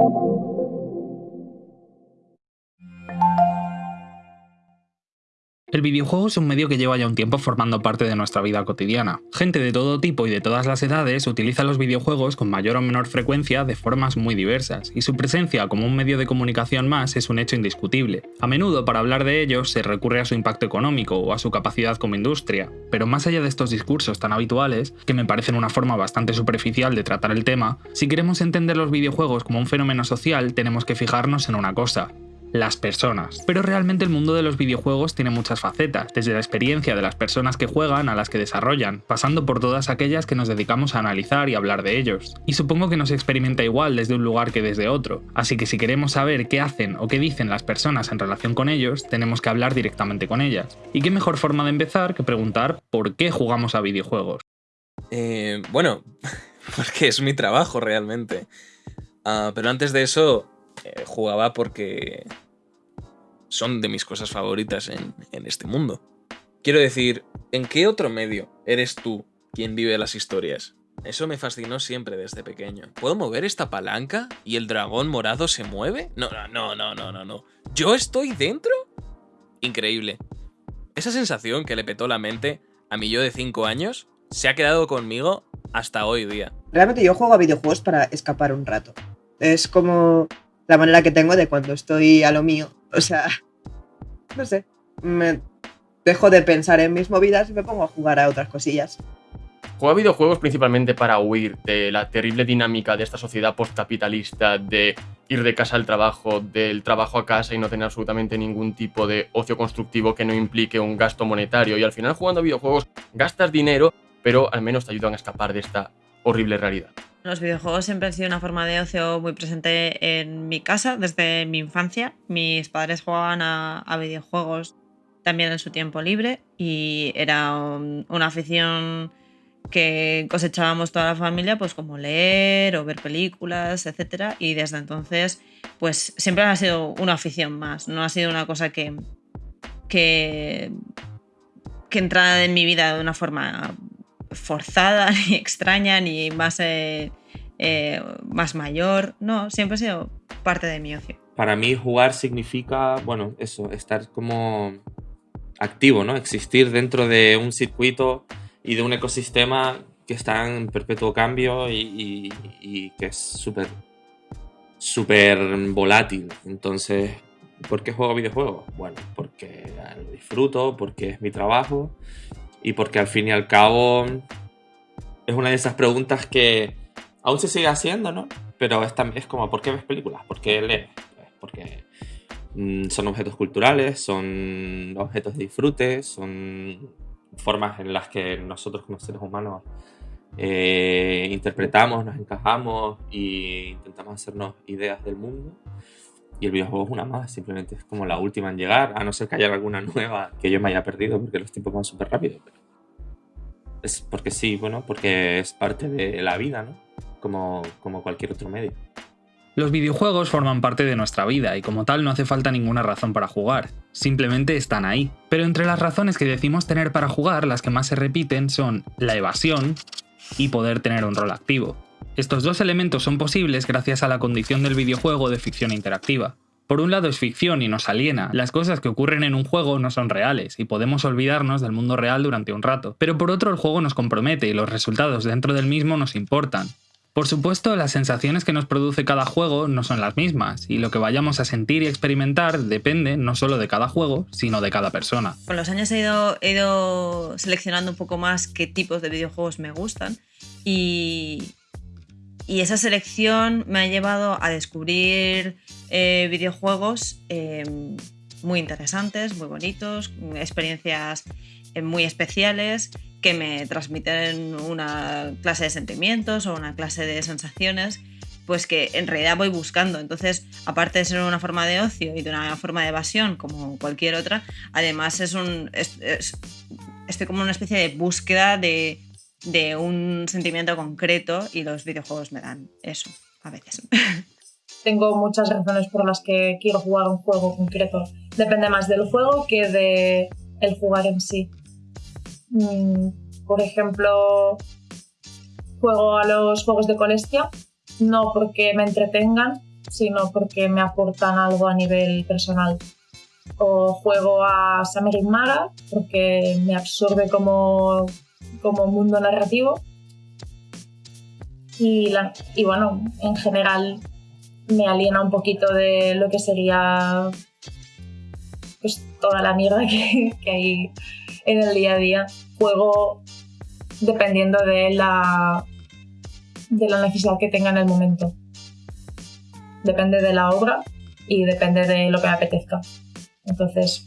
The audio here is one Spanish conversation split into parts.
thank you El videojuego es un medio que lleva ya un tiempo formando parte de nuestra vida cotidiana. Gente de todo tipo y de todas las edades utiliza los videojuegos con mayor o menor frecuencia de formas muy diversas, y su presencia como un medio de comunicación más es un hecho indiscutible. A menudo para hablar de ellos se recurre a su impacto económico o a su capacidad como industria, pero más allá de estos discursos tan habituales, que me parecen una forma bastante superficial de tratar el tema, si queremos entender los videojuegos como un fenómeno social tenemos que fijarnos en una cosa, las personas. Pero realmente el mundo de los videojuegos tiene muchas facetas, desde la experiencia de las personas que juegan a las que desarrollan, pasando por todas aquellas que nos dedicamos a analizar y hablar de ellos. Y supongo que no se experimenta igual desde un lugar que desde otro, así que si queremos saber qué hacen o qué dicen las personas en relación con ellos, tenemos que hablar directamente con ellas. Y qué mejor forma de empezar que preguntar por qué jugamos a videojuegos. Eh, bueno, porque es mi trabajo realmente. Ah, pero antes de eso, eh, jugaba porque son de mis cosas favoritas en, en este mundo. Quiero decir, ¿en qué otro medio eres tú quien vive las historias? Eso me fascinó siempre desde pequeño. ¿Puedo mover esta palanca y el dragón morado se mueve? No, no, no, no, no, no. ¿Yo estoy dentro? Increíble. Esa sensación que le petó la mente a mi yo de 5 años se ha quedado conmigo hasta hoy día. Realmente yo juego a videojuegos para escapar un rato. Es como la manera que tengo de cuando estoy a lo mío. O sea, no sé, me dejo de pensar en mis movidas y me pongo a jugar a otras cosillas. Juego a videojuegos principalmente para huir de la terrible dinámica de esta sociedad postcapitalista de ir de casa al trabajo, del trabajo a casa y no tener absolutamente ningún tipo de ocio constructivo que no implique un gasto monetario. Y al final jugando a videojuegos gastas dinero, pero al menos te ayudan a escapar de esta horrible realidad. Los videojuegos siempre han sido una forma de ocio muy presente en mi casa desde mi infancia. Mis padres jugaban a, videojuegos también en su tiempo libre y era una afición que cosechábamos toda la familia, pues como leer o ver películas, etc. Y desde entonces, pues siempre ha sido una afición más, no ha sido una cosa que, que, que entrara en mi vida de una forma forzada, ni extraña, ni más, eh, eh, más mayor. No, siempre ha sido parte de mi ocio. Para mí jugar significa, bueno, eso, estar como activo, ¿no? Existir dentro de un circuito y de un ecosistema que está en perpetuo cambio y, y que es súper súper volátil. Entonces, ¿por qué juego videojuegos? Bueno, porque lo disfruto, porque es mi trabajo y porque al fin y al cabo es una de esas preguntas que aún se sigue haciendo, ¿no? Pero es, es como, ¿por qué ves películas? ¿Por qué lees? Pues porque mm, son objetos culturales, son objetos de disfrute, son formas en las que nosotros como seres humanos eh, interpretamos, nos encajamos e intentamos hacernos ideas del mundo. Y el videojuego es una más, simplemente es como la última en llegar, a no ser que haya alguna nueva que yo me haya perdido porque los tiempos van súper rápido. es porque sí, bueno, porque es parte de la vida, ¿no? Como, como cualquier otro medio. Los videojuegos forman parte de nuestra vida y como tal no hace falta ninguna razón para jugar, simplemente están ahí. Pero entre las razones que decimos tener para jugar, las que más se repiten son la evasión y poder tener un rol activo. Estos dos elementos son posibles gracias a la condición del videojuego de ficción interactiva. Por un lado es ficción y nos aliena, las cosas que ocurren en un juego no son reales y podemos olvidarnos del mundo real durante un rato, pero por otro el juego nos compromete y los resultados dentro del mismo nos importan. Por supuesto, las sensaciones que nos produce cada juego no son las mismas, y lo que vayamos a sentir y experimentar depende no solo de cada juego, sino de cada persona. Con los años he ido, seleccionando un poco más qué tipos de videojuegos me gustan, y, y esa selección me ha llevado a descubrir eh, videojuegos eh, muy interesantes, muy bonitos, experiencias eh, muy especiales que me transmiten una clase de sentimientos o una clase de sensaciones pues que en realidad voy buscando. Entonces, aparte de ser una forma de ocio y de una forma de evasión como cualquier otra, además es un... estoy como una especie de búsqueda de, de un sentimiento concreto y los videojuegos me dan eso a veces. Tengo muchas razones por las que quiero jugar un juego concreto. Depende más del juego que de el jugar en sí. Mm, por ejemplo, juego a los juegos de colección, no porque me entretengan, sino porque me aportan algo a nivel personal. O juego a Summer Mara porque me absorbe como, como mundo narrativo. Y, la- y bueno, en general me aliena un poquito de lo que sería pues toda la mierda que, hay en el día a día. Juego dependiendo de la, de la necesidad que tenga en el momento. Depende de la obra y depende de lo que me apetezca. Entonces,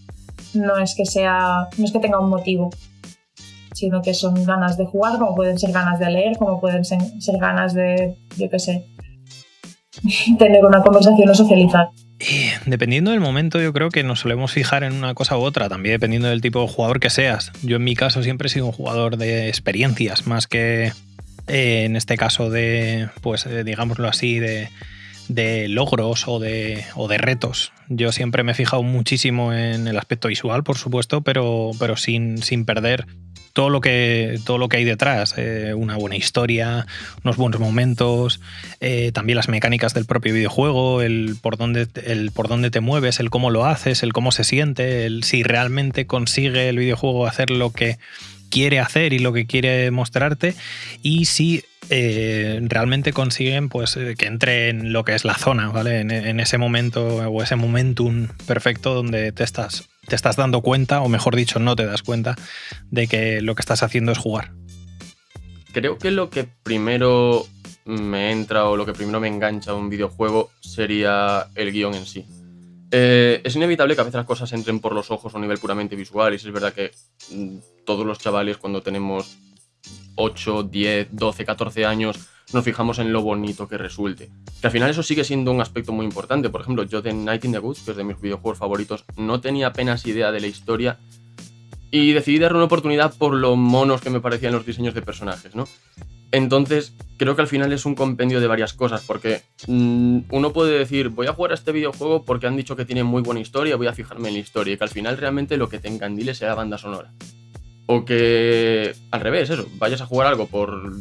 no es que sea, no es que tenga un motivo, sino que son ganas de jugar, como pueden ser ganas de leer, como pueden ser, ganas de, yo qué sé, tener una conversación o socializar. Y dependiendo del momento, yo creo que nos solemos fijar en una cosa u otra, también dependiendo del tipo de jugador que seas. Yo en mi caso siempre he sido un jugador de experiencias, más que eh, en este caso de, pues eh, digámoslo así, de, de logros o de, o de retos. Yo siempre me he fijado muchísimo en el aspecto visual, por supuesto, pero, pero sin perder todo lo que, todo lo que hay detrás. eh, una buena historia, unos buenos momentos, eh, también las mecánicas del propio videojuego, el por, dónde, el por dónde te mueves, el cómo lo haces, el cómo se siente, el si realmente consigue el videojuego hacer lo que quiere hacer y lo que quiere mostrarte y si eh, realmente consiguen pues eh, que entre en lo que es la zona, ¿vale? En, ese momento o ese momentum perfecto donde te estás, te estás dando cuenta, o mejor dicho, no te das cuenta de que lo que estás haciendo es jugar. Creo que lo que primero me entra o lo que primero me engancha a un videojuego sería el guion en sí. Eh, es inevitable que a veces las cosas entren por los ojos a un nivel puramente visual y es verdad que mm, todos los chavales cuando tenemos 8, 10, 12, 14 años nos fijamos en lo bonito que resulte. Que al final eso sigue siendo un aspecto muy importante. Por ejemplo, yo de Night in the Woods, que es de mis videojuegos favoritos, no tenía apenas idea de la historia y decidí darle una oportunidad por lo monos que me parecían los diseños de personajes, ¿no? Entonces, creo que al final es un compendio de varias cosas, porque mm, uno puede decir, voy a jugar a este videojuego porque han dicho que tiene muy buena historia, voy a fijarme en la historia, y que al final realmente lo que te encandile sea la banda sonora. O que, al revés, eso, vayas a jugar algo por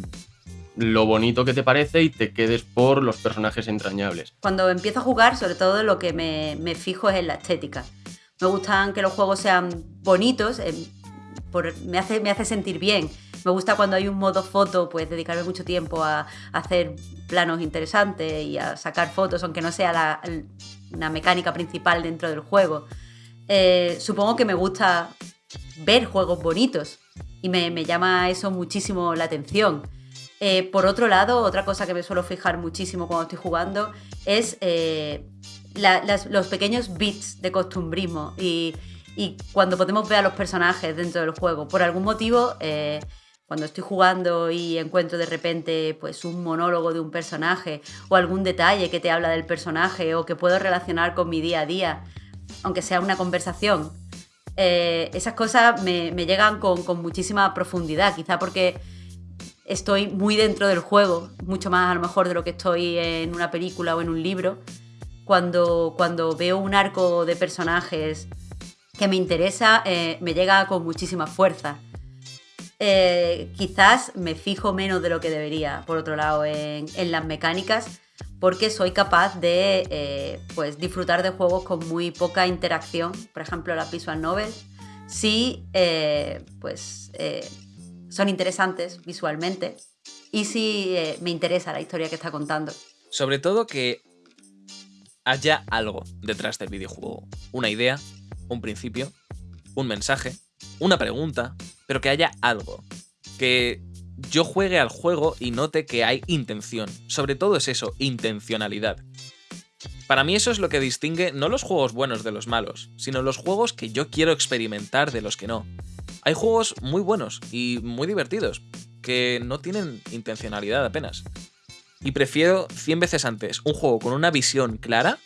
lo bonito que te parece y te quedes por los personajes entrañables. Cuando empiezo a jugar, sobre todo lo que me, me fijo es en la estética. Me gustan que los juegos sean bonitos, em, por- me, hace, me hace sentir bien. Me gusta cuando hay un modo foto, pues dedicarme mucho tiempo a, hacer planos interesantes y a sacar fotos, aunque no sea la, mecánica principal dentro del juego. Eh, supongo que me gusta ver juegos bonitos y me, me llama eso muchísimo la atención. Eh, por otro lado, otra cosa que me suelo fijar muchísimo cuando estoy jugando es eh, los pequeños bits de costumbrismo y, cuando podemos ver a los personajes dentro del juego. Por algún motivo, cuando estoy jugando y encuentro de repente pues, un monólogo de un personaje o algún detalle que te habla del personaje o que puedo relacionar con mi día a día, aunque sea una conversación, eh, esas cosas me, llegan con, con muchísima profundidad, quizá porque estoy muy dentro del juego, mucho más a lo mejor de lo que estoy en una película o en un libro. Cuando, cuando veo un arco de personajes que me interesa, eh, me llega con muchísima fuerza. Eh, quizás me fijo menos de lo que debería, por otro lado, en, las mecánicas, porque soy capaz de eh, pues, disfrutar de juegos con muy poca interacción, por ejemplo las visual novels, si eh, pues, son interesantes visualmente y si me interesa la historia que está contando. Sobre todo que haya algo detrás del videojuego. Una idea, un principio, un mensaje, una pregunta, pero que haya algo. Que yo juegue al juego y note que hay intención. Sobre todo es eso, intencionalidad. Para mí eso es lo que distingue no los juegos buenos de los malos, sino los juegos que yo quiero experimentar de los que no. Hay juegos muy buenos y muy divertidos, que no tienen intencionalidad apenas. Y prefiero 100 veces antes un juego con una visión clara,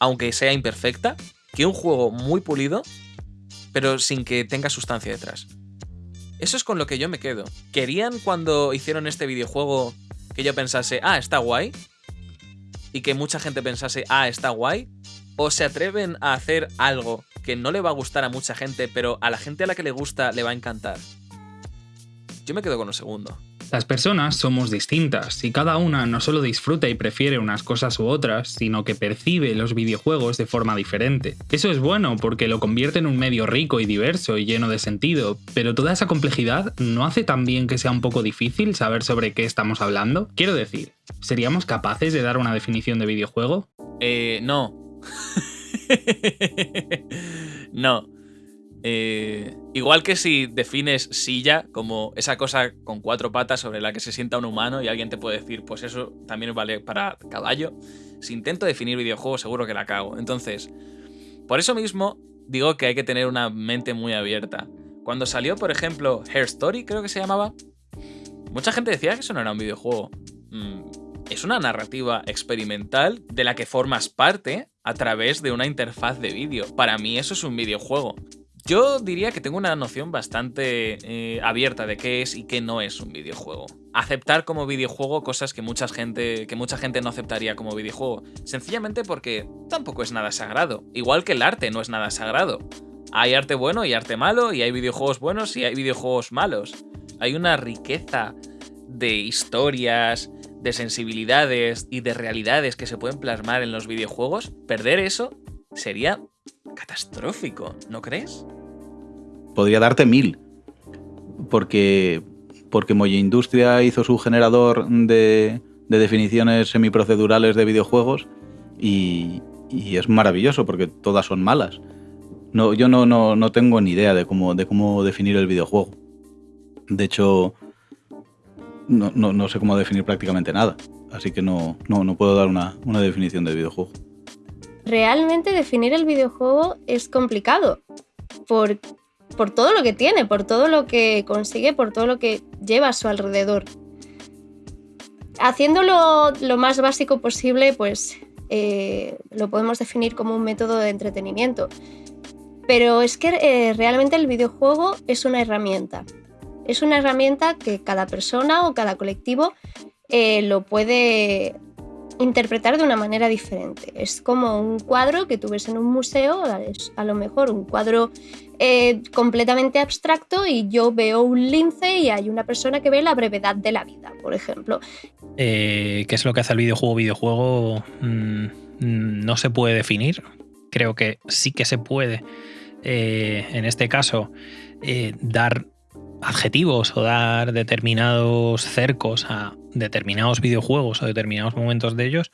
aunque sea imperfecta, que un juego muy pulido, pero sin que tenga sustancia detrás. Eso es con lo que yo me quedo. ¿Querían cuando hicieron este videojuego que yo pensase, ah, está guay? Y que mucha gente pensase, ah, está guay? ¿O se atreven a hacer algo que no le va a gustar a mucha gente, pero a la gente a la que le gusta le va a encantar? Yo me quedo con lo segundo. Las personas somos distintas y cada una no solo disfruta y prefiere unas cosas u otras, sino que percibe los videojuegos de forma diferente. Eso es bueno porque lo convierte en un medio rico y diverso y lleno de sentido, pero toda esa complejidad no hace también que sea un poco difícil saber sobre qué estamos hablando. Quiero decir, ¿seríamos capaces de dar una definición de videojuego? Eh, no. no. Eh, igual que si defines silla como esa cosa con cuatro patas sobre la que se sienta un humano y alguien te puede decir, pues eso también vale para caballo. Si intento definir videojuego seguro que la cago. Entonces, por eso mismo digo que hay que tener una mente muy abierta. Cuando salió, por ejemplo, Hair Story, creo que se llamaba, mucha gente decía que eso no era un videojuego. Mm, es una narrativa experimental de la que formas parte a través de una interfaz de vídeo. Para mí eso es un videojuego. Yo diría que tengo una noción bastante eh, abierta de qué es y qué no es un videojuego. Aceptar como videojuego cosas que mucha, gente, que mucha gente no aceptaría como videojuego. Sencillamente porque tampoco es nada sagrado. Igual que el arte no es nada sagrado. Hay arte bueno y arte malo, y hay videojuegos buenos y hay videojuegos malos. Hay una riqueza de historias, de sensibilidades y de realidades que se pueden plasmar en los videojuegos. Perder eso sería catastrófico, ¿no crees? Podría darte mil. Porque, porque Moya Industria hizo su generador de, de definiciones semiprocedurales de videojuegos y, y, es maravilloso porque todas son malas. No, yo no, no, no tengo ni idea de cómo, de cómo definir el videojuego. De hecho, no, no, no sé cómo definir prácticamente nada. Así que no, no, no puedo dar una, una definición de videojuego realmente definir el videojuego es complicado por, por todo lo que tiene, por todo lo que consigue, por todo lo que lleva a su alrededor. Haciéndolo lo más básico posible, pues eh, lo podemos definir como un método de entretenimiento. Pero es que eh, realmente el videojuego es una herramienta. Es una herramienta que cada persona o cada colectivo eh, lo puede interpretar de una manera diferente. Es como un cuadro que tú ves en un museo, es a lo mejor un cuadro eh, completamente abstracto y yo veo un lince y hay una persona que ve la brevedad de la vida, por ejemplo. Eh, ¿Qué es lo que hace el videojuego? Videojuego mm, no se puede definir. Creo que sí que se puede, eh, en este caso, dar adjetivos o dar determinados cercos a determinados videojuegos o determinados momentos de ellos,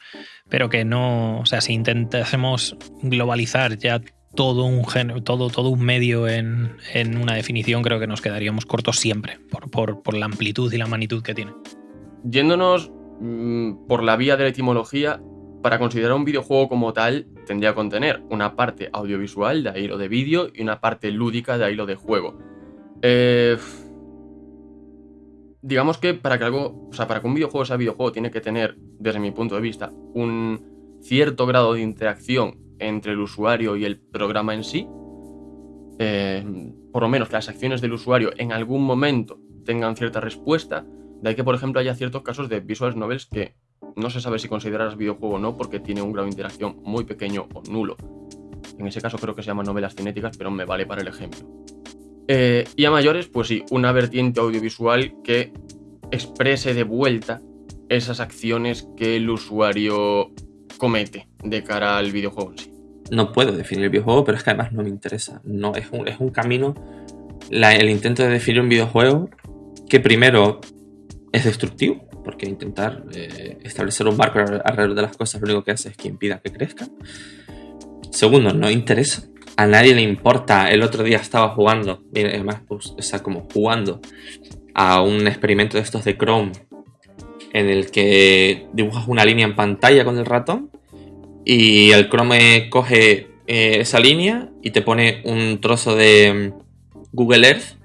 pero que no, o sea, si intentásemos globalizar ya todo un género, todo, todo un medio en, una definición, creo que nos quedaríamos cortos siempre, por, la amplitud y la magnitud que tiene. Yéndonos mm, por la vía de la etimología, para considerar un videojuego como tal, tendría que contener una parte audiovisual, de ahí lo de vídeo, y una parte lúdica, de ahí lo de juego. Eh, digamos que para que algo, o sea, para que un videojuego sea videojuego tiene que tener, desde mi punto de vista, un cierto grado de interacción entre el usuario y el programa en sí. Eh, por lo menos que las acciones del usuario en algún momento tengan cierta respuesta. De ahí que, por ejemplo, haya ciertos casos de visual novels que no se sabe si considerar videojuego o no porque tiene un grado de interacción muy pequeño o nulo. En ese caso creo que se llaman novelas cinéticas, pero me vale para el ejemplo. Eh, y a mayores, pues sí, una vertiente audiovisual que exprese de vuelta esas acciones que el usuario comete de cara al videojuego en sí. No puedo definir el videojuego, pero es que además no me interesa. No, es, un, es un camino, el intento de definir un videojuego que primero es destructivo, porque intentar eh, establecer un marco alrededor de las cosas lo único que hace es que impida que crezcan. Segundo, no interesa a nadie le importa. El otro día estaba jugando, además, pues, o sea, como jugando a un experimento de estos de Chrome en el que dibujas una línea en pantalla con el ratón y el Chrome coge eh, esa línea y te pone un trozo de mm, Google Earth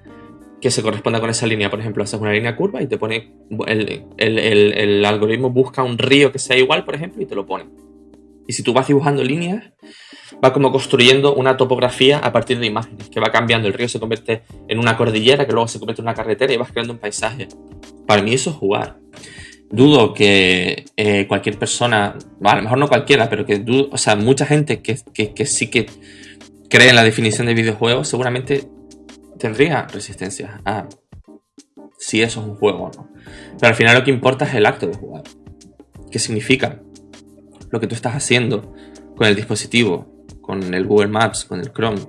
que se corresponda con esa línea. Por ejemplo, haces una línea curva y te pone. El, el, algoritmo busca un río que sea igual, por ejemplo, y te lo pone. Y si tú vas dibujando líneas, va como construyendo una topografía a partir de imágenes, que va cambiando. El río se convierte en una cordillera, que luego se convierte en una carretera y vas creando un paisaje. Para mí eso es jugar. Dudo que eh, cualquier persona, a lo mejor no cualquiera, pero que dudo, o sea, mucha gente que, que, sí que cree en la definición de videojuegos seguramente tendría resistencia a si eso es un juego o no. Pero al final lo que importa es el acto de jugar. ¿Qué significa? Lo que tú estás haciendo con el dispositivo, con el Google Maps, con el Chrome.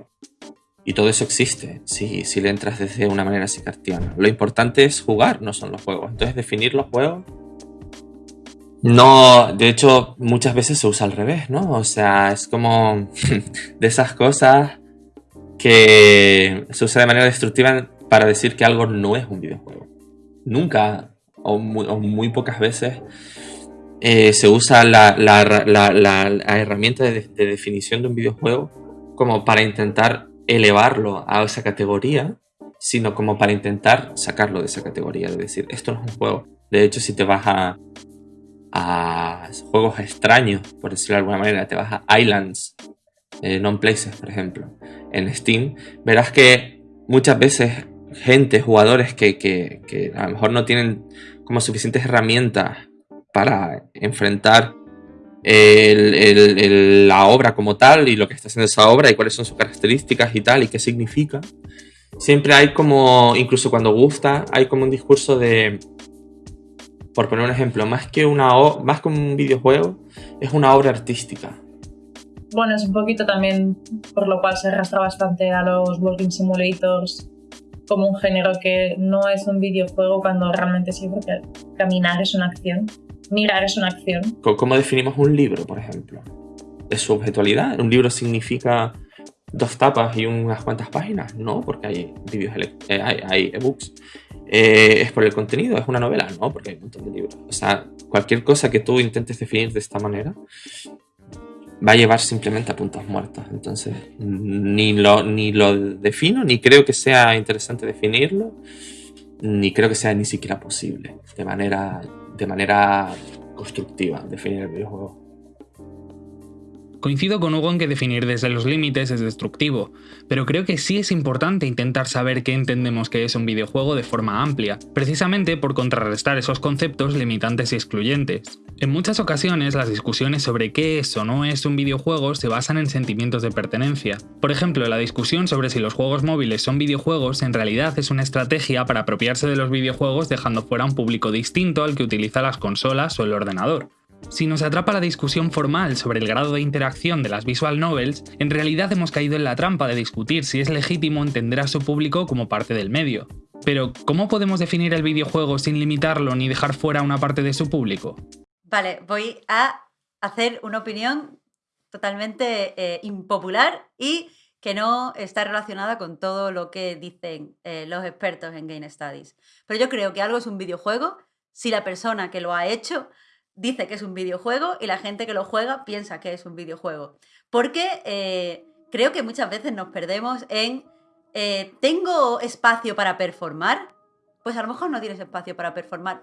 Y todo eso existe si, si le entras desde una manera así cartiana. Lo importante es jugar, no son los juegos. Entonces definir los juegos no, de hecho, muchas veces se usa al revés, ¿no? O sea, es como de esas cosas que se usa de manera destructiva para decir que algo no es un videojuego. Nunca, o muy, pocas veces, eh, se usa la, herramienta de, definición de un videojuego como para intentar elevarlo a esa categoría, sino como para intentar sacarlo de esa categoría, de decir, esto no es un juego. De hecho, si te vas a, juegos extraños, por decirlo de alguna manera, te vas a Islands, eh, Non-Places, por ejemplo, en Steam, verás que muchas veces gente, jugadores que, a lo mejor no tienen como suficientes herramientas para enfrentar la obra como tal y lo que está haciendo esa obra y cuáles son sus características y tal y qué significa. Siempre hay como, incluso cuando gusta, hay como un discurso de por poner un ejemplo, más que, una más que un videojuego, es una obra artística. Bueno, es un poquito también por lo cual se arrastra bastante a los Walking Simulators como un género que no es un videojuego cuando realmente sí, porque caminar es una acción, mirar es una acción. ¿Cómo definimos un libro, por ejemplo? ¿Es su objetualidad? ¿Un libro significa dos tapas y unas cuantas páginas? No, porque eh, hay, hay ebooks. Eh, es por el contenido, es una novela, ¿no? Porque hay un montón de libros. O sea, cualquier cosa que tú intentes definir de esta manera va a llevar simplemente a puntos muertos. Entonces, ni lo, ni lo defino, ni creo que sea interesante definirlo, ni creo que sea ni siquiera posible de manera, de manera constructiva definir el videojuego. Coincido con Hugo en que definir desde los límites es destructivo, pero creo que sí es importante intentar saber qué entendemos que es un videojuego de forma amplia, precisamente por contrarrestar esos conceptos limitantes y excluyentes. En muchas ocasiones las discusiones sobre qué es o no es un videojuego se basan en sentimientos de pertenencia. Por ejemplo, la discusión sobre si los juegos móviles son videojuegos en realidad es una estrategia para apropiarse de los videojuegos dejando fuera un público distinto al que utiliza las consolas o el ordenador. Si nos atrapa la discusión formal sobre el grado de interacción de las visual novels, en realidad hemos caído en la trampa de discutir si es legítimo entender a su público como parte del medio. Pero, ¿cómo podemos definir el videojuego sin limitarlo ni dejar fuera una parte de su público? Vale, voy a hacer una opinión totalmente eh, impopular y que no está relacionada con todo lo que dicen eh, los expertos en Game Studies. Pero yo creo que algo es un videojuego si la persona que lo ha hecho dice que es un videojuego y la gente que lo juega piensa que es un videojuego. Porque eh, creo que muchas veces nos perdemos en, ¿tengo espacio para performar? Pues a lo mejor no tienes espacio para performar.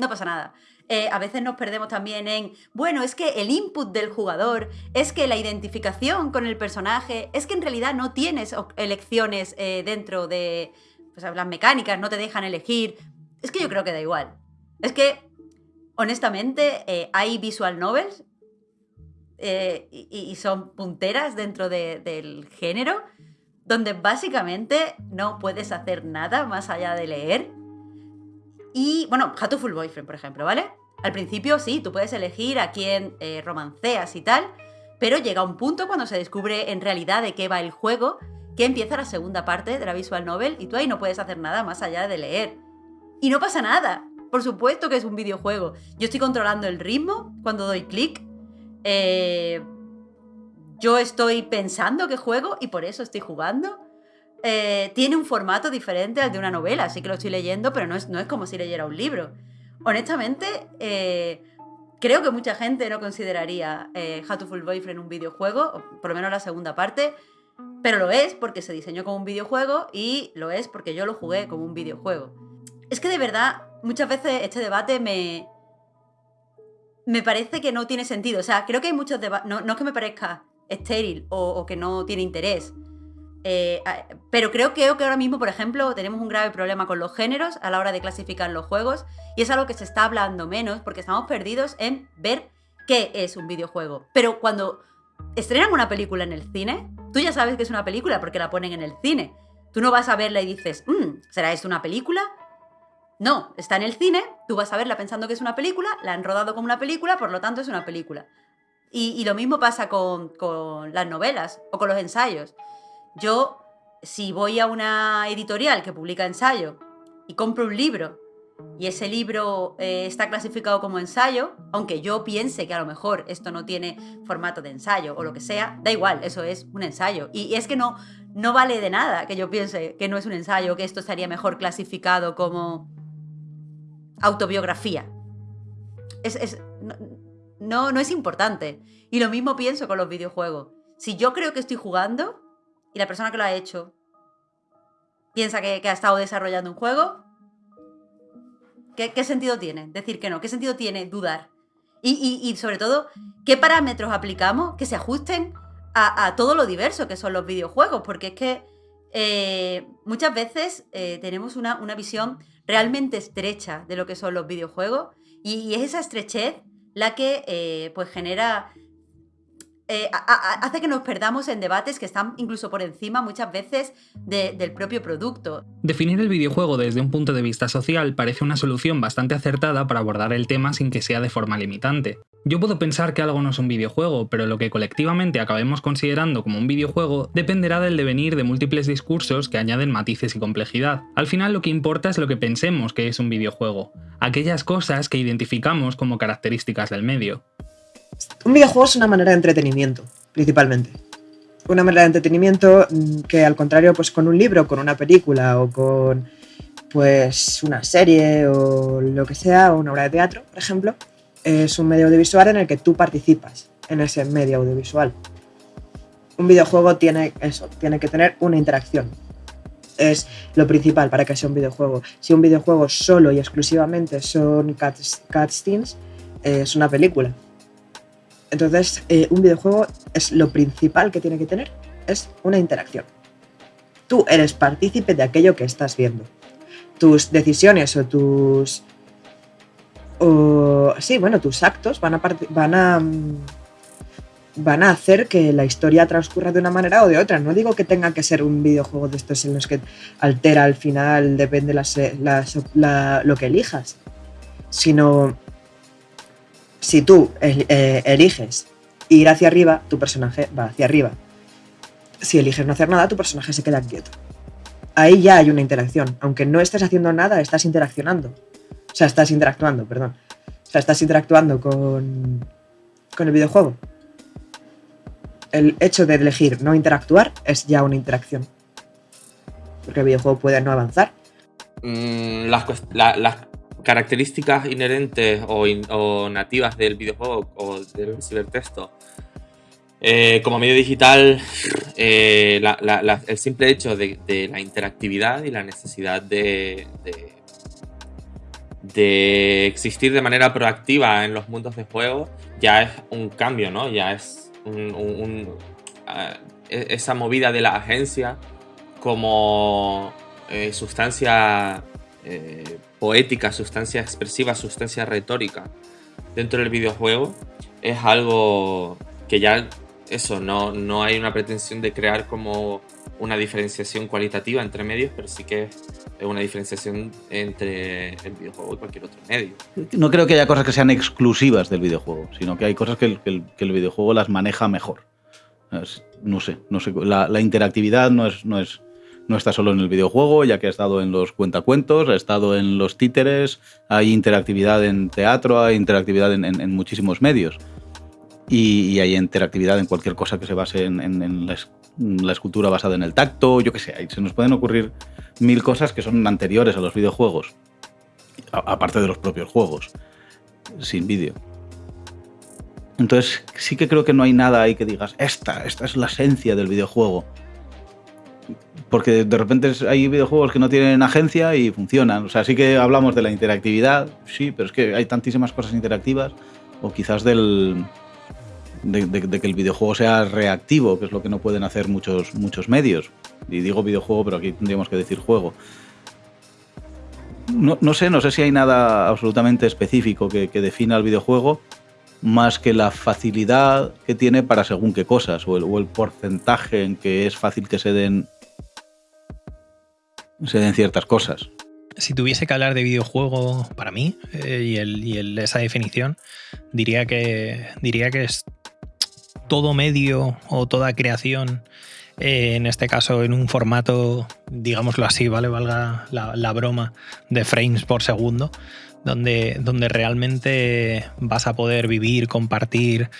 No pasa nada. Eh, a veces nos perdemos también en, bueno, es que el input del jugador, es que la identificación con el personaje, es que en realidad no tienes elecciones dentro de pues, las mecánicas, no te dejan elegir. Es que yo creo que da igual. Es que honestamente, eh, hay visual novels eh, y, son punteras dentro del género, donde básicamente no puedes hacer nada más allá de leer. Y, bueno, Hatoful Boyfriend, por ejemplo, ¿vale? Al principio sí, tú puedes elegir a quién eh, romanceas y tal, pero llega un punto cuando se descubre en realidad de qué va el juego, que empieza la segunda parte de la visual novel y tú ahí no puedes hacer nada más allá de leer. Y no pasa nada, por supuesto que es un videojuego. Yo estoy controlando el ritmo cuando doy clic. Eh, yo estoy pensando que juego y por eso estoy jugando. Eh, tiene un formato diferente al de una novela, así que lo estoy leyendo, pero no es, no es como si leyera un libro. Honestamente, eh, creo que mucha gente no consideraría eh, Full Boyfriend un videojuego, por lo menos la segunda parte, pero lo es porque se diseñó como un videojuego y lo es porque yo lo jugué como un videojuego. Es que de verdad muchas veces este debate me, me parece que no tiene sentido. O sea, creo que hay muchos debates, no, es que me parezca estéril o, que no tiene interés, eh, pero creo, que ahora mismo, por ejemplo, tenemos un grave problema con los géneros a la hora de clasificar los juegos y es algo que se está hablando menos porque estamos perdidos en ver qué es un videojuego. Pero cuando estrenan una película en el cine, tú ya sabes que es una película porque la ponen en el cine. Tú no vas a verla y dices, mm, ¿será esto una película? No, está en el cine, tú vas a verla pensando que es una película, la han rodado como una película, por lo tanto es una película. Y, lo mismo pasa con las novelas o con los ensayos. Yo, si voy a una editorial que publica ensayo y compro un libro y ese libro eh, está clasificado como ensayo, aunque yo piense que a lo mejor esto no tiene formato de ensayo o lo que sea, da igual, eso es un ensayo. Y es que no, no vale de nada que yo piense que no es un ensayo, que esto estaría mejor clasificado como autobiografía. Es, es- no, no, no es importante. Y lo mismo pienso con los videojuegos. Si yo creo que estoy jugando y la persona que lo ha hecho piensa que, ha estado desarrollando un juego, ¿qué, sentido tiene decir que no? ¿Qué sentido tiene dudar? Y, sobre todo, ¿qué parámetros aplicamos que se ajusten a, todo lo diverso que son los videojuegos? Porque es que eh, muchas veces eh, tenemos una, visión realmente estrecha de lo que son los videojuegos y, y es esa estrechez la que eh, pues genera eh, hace que nos perdamos en debates que están incluso por encima muchas veces de- del propio producto. Definir el videojuego desde un punto de vista social parece una solución bastante acertada para abordar el tema sin que sea de forma limitante. Yo puedo pensar que algo no es un videojuego, pero lo que colectivamente acabemos considerando como un videojuego dependerá del devenir de múltiples discursos que añaden matices y complejidad. Al final lo que importa es lo que pensemos que es un videojuego, aquellas cosas que identificamos como características del medio. Un videojuego es una manera de entretenimiento, principalmente. Una manera de entretenimiento mm, que al contrario, pues con un libro, con una película o con pues una serie o lo que sea, o una obra de teatro, por ejemplo, es un medio audiovisual en el que tú participas en ese medio audiovisual. Un videojuego tiene eso, tiene que tener una interacción. Es lo principal para que sea un videojuego. Si un videojuego solo y exclusivamente son cuts- cutscenes, es una película. Entonces, eh, un videojuego es lo principal que tiene que tener, es una interacción. Tú eres partícipe de aquello que estás viendo. Tus decisiones o tus... O, sí, bueno, tus actos van a, van a... mm, van a hacer que la historia transcurra de una manera o de otra. No digo que tenga que ser un videojuego de estos en los que altera al final, depende las- las- la- lo que elijas. Sino si tú eh, eliges ir hacia arriba, tu personaje va hacia arriba. Si eliges no hacer nada, tu personaje se queda quieto. Ahí ya hay una interacción. Aunque no estés haciendo nada, estás interaccionando. O sea, estás interactuando, perdón. O sea, estás interactuando con, con el videojuego. El hecho de elegir no interactuar es ya una interacción. Porque el videojuego puede no avanzar. Mm, las, la- las características inherentes o, nativas del videojuego o del cibertexto. eh, como medio digital, eh, el simple hecho de, la interactividad y la necesidad de, existir de manera proactiva en los mundos de juego ya es un cambio, ¿no? Ya es ah, e- esa movida de la agencia como eh, sustancia eh, poética, sustancia expresiva, sustancia retórica dentro del videojuego es algo que ya eso, no, no hay una pretensión de crear como una diferenciación cualitativa entre medios, pero sí que es una diferenciación entre el videojuego y cualquier otro medio. No creo que haya cosas que sean exclusivas del videojuego, sino que hay cosas que el, videojuego las maneja mejor. No sé, no sé. La, la interactividad no es, no es. No está solo en el videojuego, ya que ha estado en los cuentacuentos, ha estado en los títeres, hay interactividad en teatro, hay interactividad en, muchísimos medios. Y, hay interactividad en cualquier cosa que se base en, la, escultura basada en el tacto, yo qué sé, se nos pueden ocurrir mil cosas que son anteriores a los videojuegos, a- aparte de los propios juegos, sin vídeo. Entonces sí que creo que no hay nada ahí que digas, esta, esta es la esencia del videojuego. Porque de repente hay videojuegos que no tienen agencia y funcionan. O sea, sí que hablamos de la interactividad, sí, pero es que hay tantísimas cosas interactivas. O quizás del, de, que el videojuego sea reactivo, que es lo que no pueden hacer muchos, muchos medios. Y digo videojuego, pero aquí tendríamos que decir juego. No, no sé, no sé si hay nada absolutamente específico que, defina el videojuego, más que la facilidad que tiene para según qué cosas, o el porcentaje en que es fácil que se den, se den ciertas cosas. si tuviese que hablar de videojuego para mí eh, y, el, y el- esa definición, diría que, diría que es todo medio o toda creación, eh, en este caso en un formato, digámoslo así, ¿vale? Valga la, broma de frames por segundo, donde, donde realmente vas a poder vivir, compartir,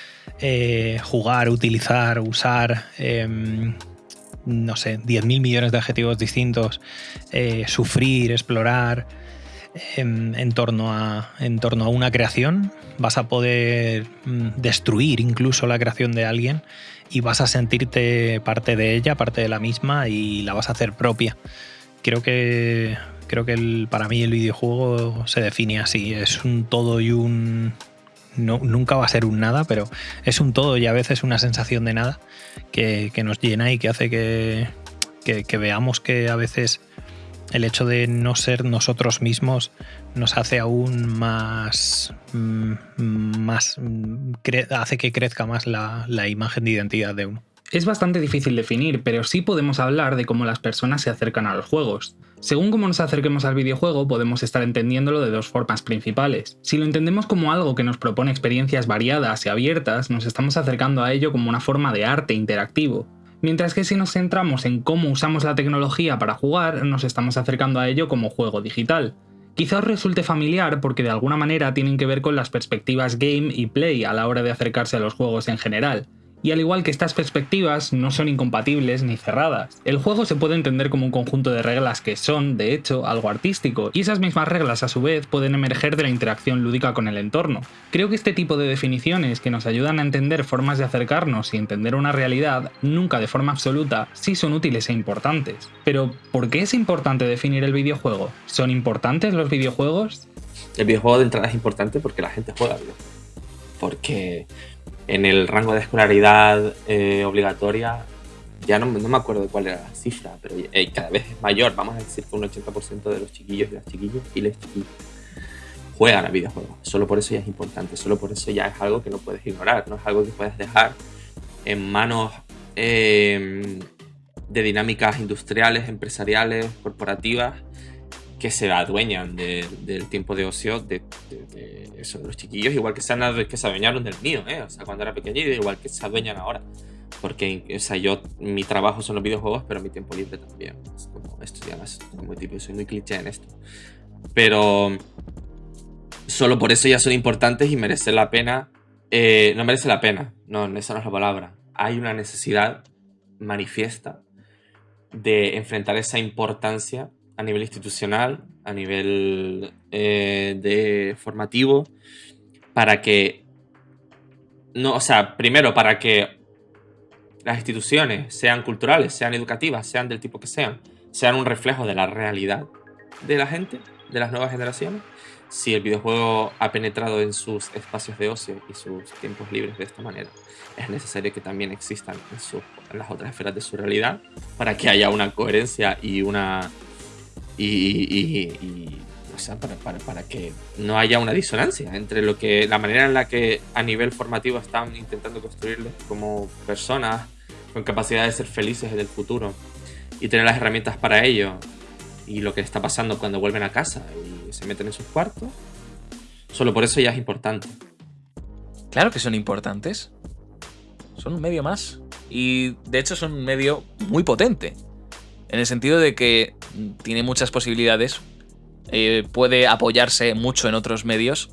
eh, jugar, utilizar, usar, em, no sé, 10.000 millones de adjetivos distintos, eh, sufrir, explorar em, en, torno a, en torno a una creación, vas a poder mm, destruir incluso la creación de alguien y vas a sentirte parte de ella, parte de la misma y la vas a hacer propia. Creo que, creo que el- para mí el videojuego se define así, es un todo y un... Nunca va a ser un nada, pero es un todo y a veces una sensación de nada que, nos llena y que hace que, que- que veamos que a veces el hecho de no ser nosotros mismos nos hace aún más, mm, más mm, hace que crezca más la, la imagen de identidad de uno. Es bastante difícil definir, pero sí podemos hablar de cómo las personas se acercan a los juegos. Según cómo nos acerquemos al videojuego, podemos estar entendiéndolo de dos formas principales. Si lo entendemos como algo que nos propone experiencias variadas y abiertas, nos estamos acercando a ello como una forma de arte interactivo. Mientras que si nos centramos en cómo usamos la tecnología para jugar, nos estamos acercando a ello como juego digital. Quizá os resulte familiar porque de alguna manera tienen que ver con las perspectivas game y play a la hora de acercarse a los juegos en general. Y al igual que estas perspectivas no son incompatibles ni cerradas. El juego se puede entender como un conjunto de reglas que son, de hecho, algo artístico, y esas mismas reglas a su vez pueden emerger de la interacción lúdica con el entorno. Creo que este tipo de definiciones que nos ayudan a entender formas de acercarnos y entender una realidad, nunca de forma absoluta, sí son útiles e importantes. Pero, ¿por qué es importante definir el videojuego? ¿Son importantes los videojuegos? El videojuego de entrada es importante porque la gente juega videojuegos. Porque en el rango de escolaridad eh, obligatoria, ya no, no me acuerdo cuál era la cifra, pero eh, cada vez es mayor. Vamos a decir que un 80% de los chiquillos y las chiquillas y les chiquillos juegan a videojuegos. Solo por eso ya es importante, solo por eso ya es algo que no puedes ignorar, no es algo que puedes dejar en manos eh, de dinámicas industriales, empresariales, corporativas que se adueñan de- del tiempo de ocio de, de- de eso, de los chiquillos, igual que se, han, que se adueñaron del mío, ¿eh? o sea, cuando era pequeñito, igual que se adueñan ahora. Porque, o sea, yo, mi trabajo son los videojuegos, pero mi tiempo libre también. Es como, esto ya es muy típico, soy muy cliché en esto. Pero solo por eso ya son importantes y merece la pena. eh, no merece la pena, no, esa no es la palabra. Hay una necesidad manifiesta de enfrentar esa importancia a nivel institucional, a nivel eh, de formativo, para que, no, o sea, primero para que las instituciones sean culturales, sean educativas, sean del tipo que sean, sean un reflejo de la realidad de la gente, de las nuevas generaciones. Si el videojuego ha penetrado en sus espacios de ocio y sus tiempos libres de esta manera, es necesario que también existan en, su- en las otras esferas de su realidad para que haya una coherencia y una y, y- y- para, para- para que no haya una disonancia entre lo que la manera en la que a nivel formativo están intentando construirles como personas con capacidad de ser felices en el futuro y tener las herramientas para ello y lo que está pasando cuando vuelven a casa y se meten en sus cuartos solo por eso ya es importante Claro que son importantes. Son un medio más. Y de hecho son un medio muy potente. En el sentido de que tiene muchas posibilidades. eh, puede apoyarse mucho en otros medios.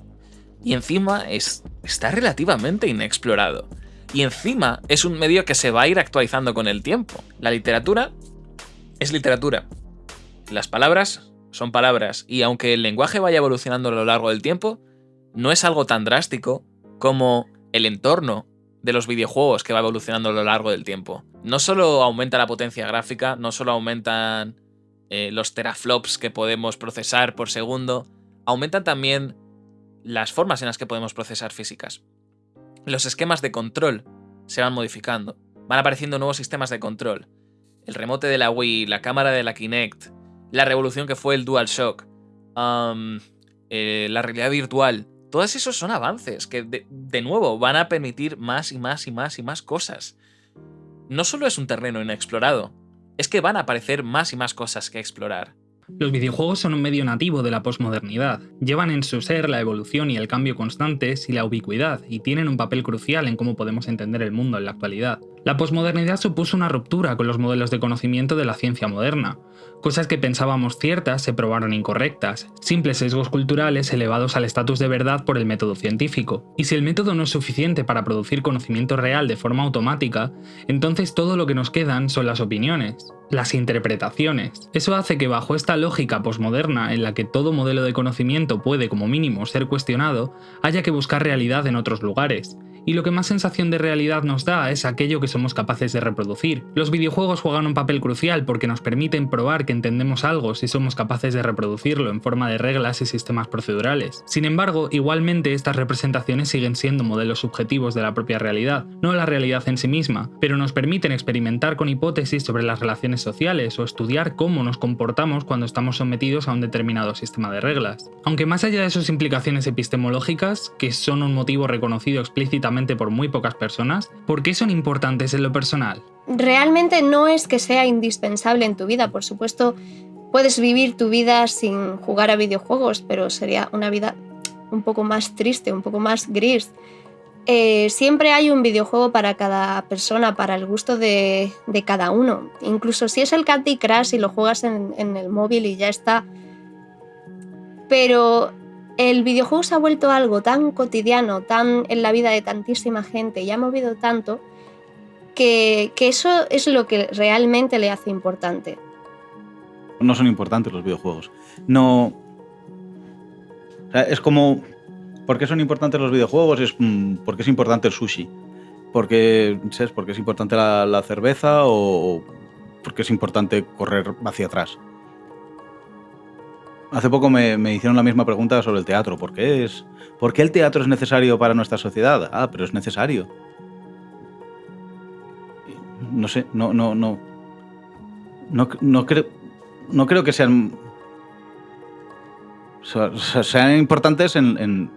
Y encima es, está relativamente inexplorado. Y encima es un medio que se va a ir actualizando con el tiempo. La literatura es literatura. Las palabras son palabras. Y aunque el lenguaje vaya evolucionando a lo largo del tiempo, no es algo tan drástico como el entorno de los videojuegos que va evolucionando a lo largo del tiempo. No solo aumenta la potencia gráfica, no solo aumentan eh, los teraflops que podemos procesar por segundo, aumentan también las formas en las que podemos procesar físicas. Los esquemas de control se van modificando, van apareciendo nuevos sistemas de control. El remote de la Wii, la cámara de la Kinect, la revolución que fue el DualShock, eh, la realidad virtual, todos esos son avances que, de, de nuevo, van a permitir más y más y más y más cosas. No solo es un terreno inexplorado, es que van a aparecer más y más cosas que explorar. Los videojuegos son un medio nativo de la posmodernidad. Llevan en su ser la evolución y el cambio constantes y la ubicuidad, y tienen un papel crucial en cómo podemos entender el mundo en la actualidad. La posmodernidad supuso una ruptura con los modelos de conocimiento de la ciencia moderna. Cosas que pensábamos ciertas se probaron incorrectas, simples sesgos culturales elevados al estatus de verdad por el método científico. Y si el método no es suficiente para producir conocimiento real de forma automática, entonces todo lo que nos quedan son las opiniones, las interpretaciones. Eso hace que bajo esta lógica posmoderna en la que todo modelo de conocimiento puede como mínimo ser cuestionado, haya que buscar realidad en otros lugares, y lo que más sensación de realidad nos da es aquello que somos capaces de reproducir. Los videojuegos juegan un papel crucial porque nos permiten probar que entendemos algo si somos capaces de reproducirlo en forma de reglas y sistemas procedurales. Sin embargo, igualmente estas representaciones siguen siendo modelos subjetivos de la propia realidad, no la realidad en sí misma, pero nos permiten experimentar con hipótesis sobre las relaciones sociales o estudiar cómo nos comportamos cuando estamos sometidos a un determinado sistema de reglas. Aunque más allá de sus implicaciones epistemológicas, que son un motivo reconocido explícitamente por muy pocas personas, ¿por qué son importantes en lo personal? Realmente no es que sea indispensable en tu vida, por supuesto, puedes vivir tu vida sin jugar a videojuegos, pero sería una vida un poco más triste, un poco más gris. Eh, siempre hay un videojuego para cada persona, para el gusto de, cada uno. Incluso si es el Candy Crush y lo juegas en, en el móvil y ya está. Pero el videojuego se ha vuelto algo tan cotidiano, tan en la vida de tantísima gente y ha movido tanto que, eso es lo que realmente le hace importante. No son importantes los videojuegos. No. es como. ¿Por qué son importantes los videojuegos? Es mm, porque es importante el sushi. Porque, ¿sabes? porque es importante la cerveza o porque es importante correr hacia atrás. Hace poco me, hicieron la misma pregunta sobre el teatro. ¿Por qué, es, ¿Por qué el teatro es necesario para nuestra sociedad? Ah, pero es necesario. No sé, no, no, no. No, no, creo, no creo que sean. sean importantes en, en,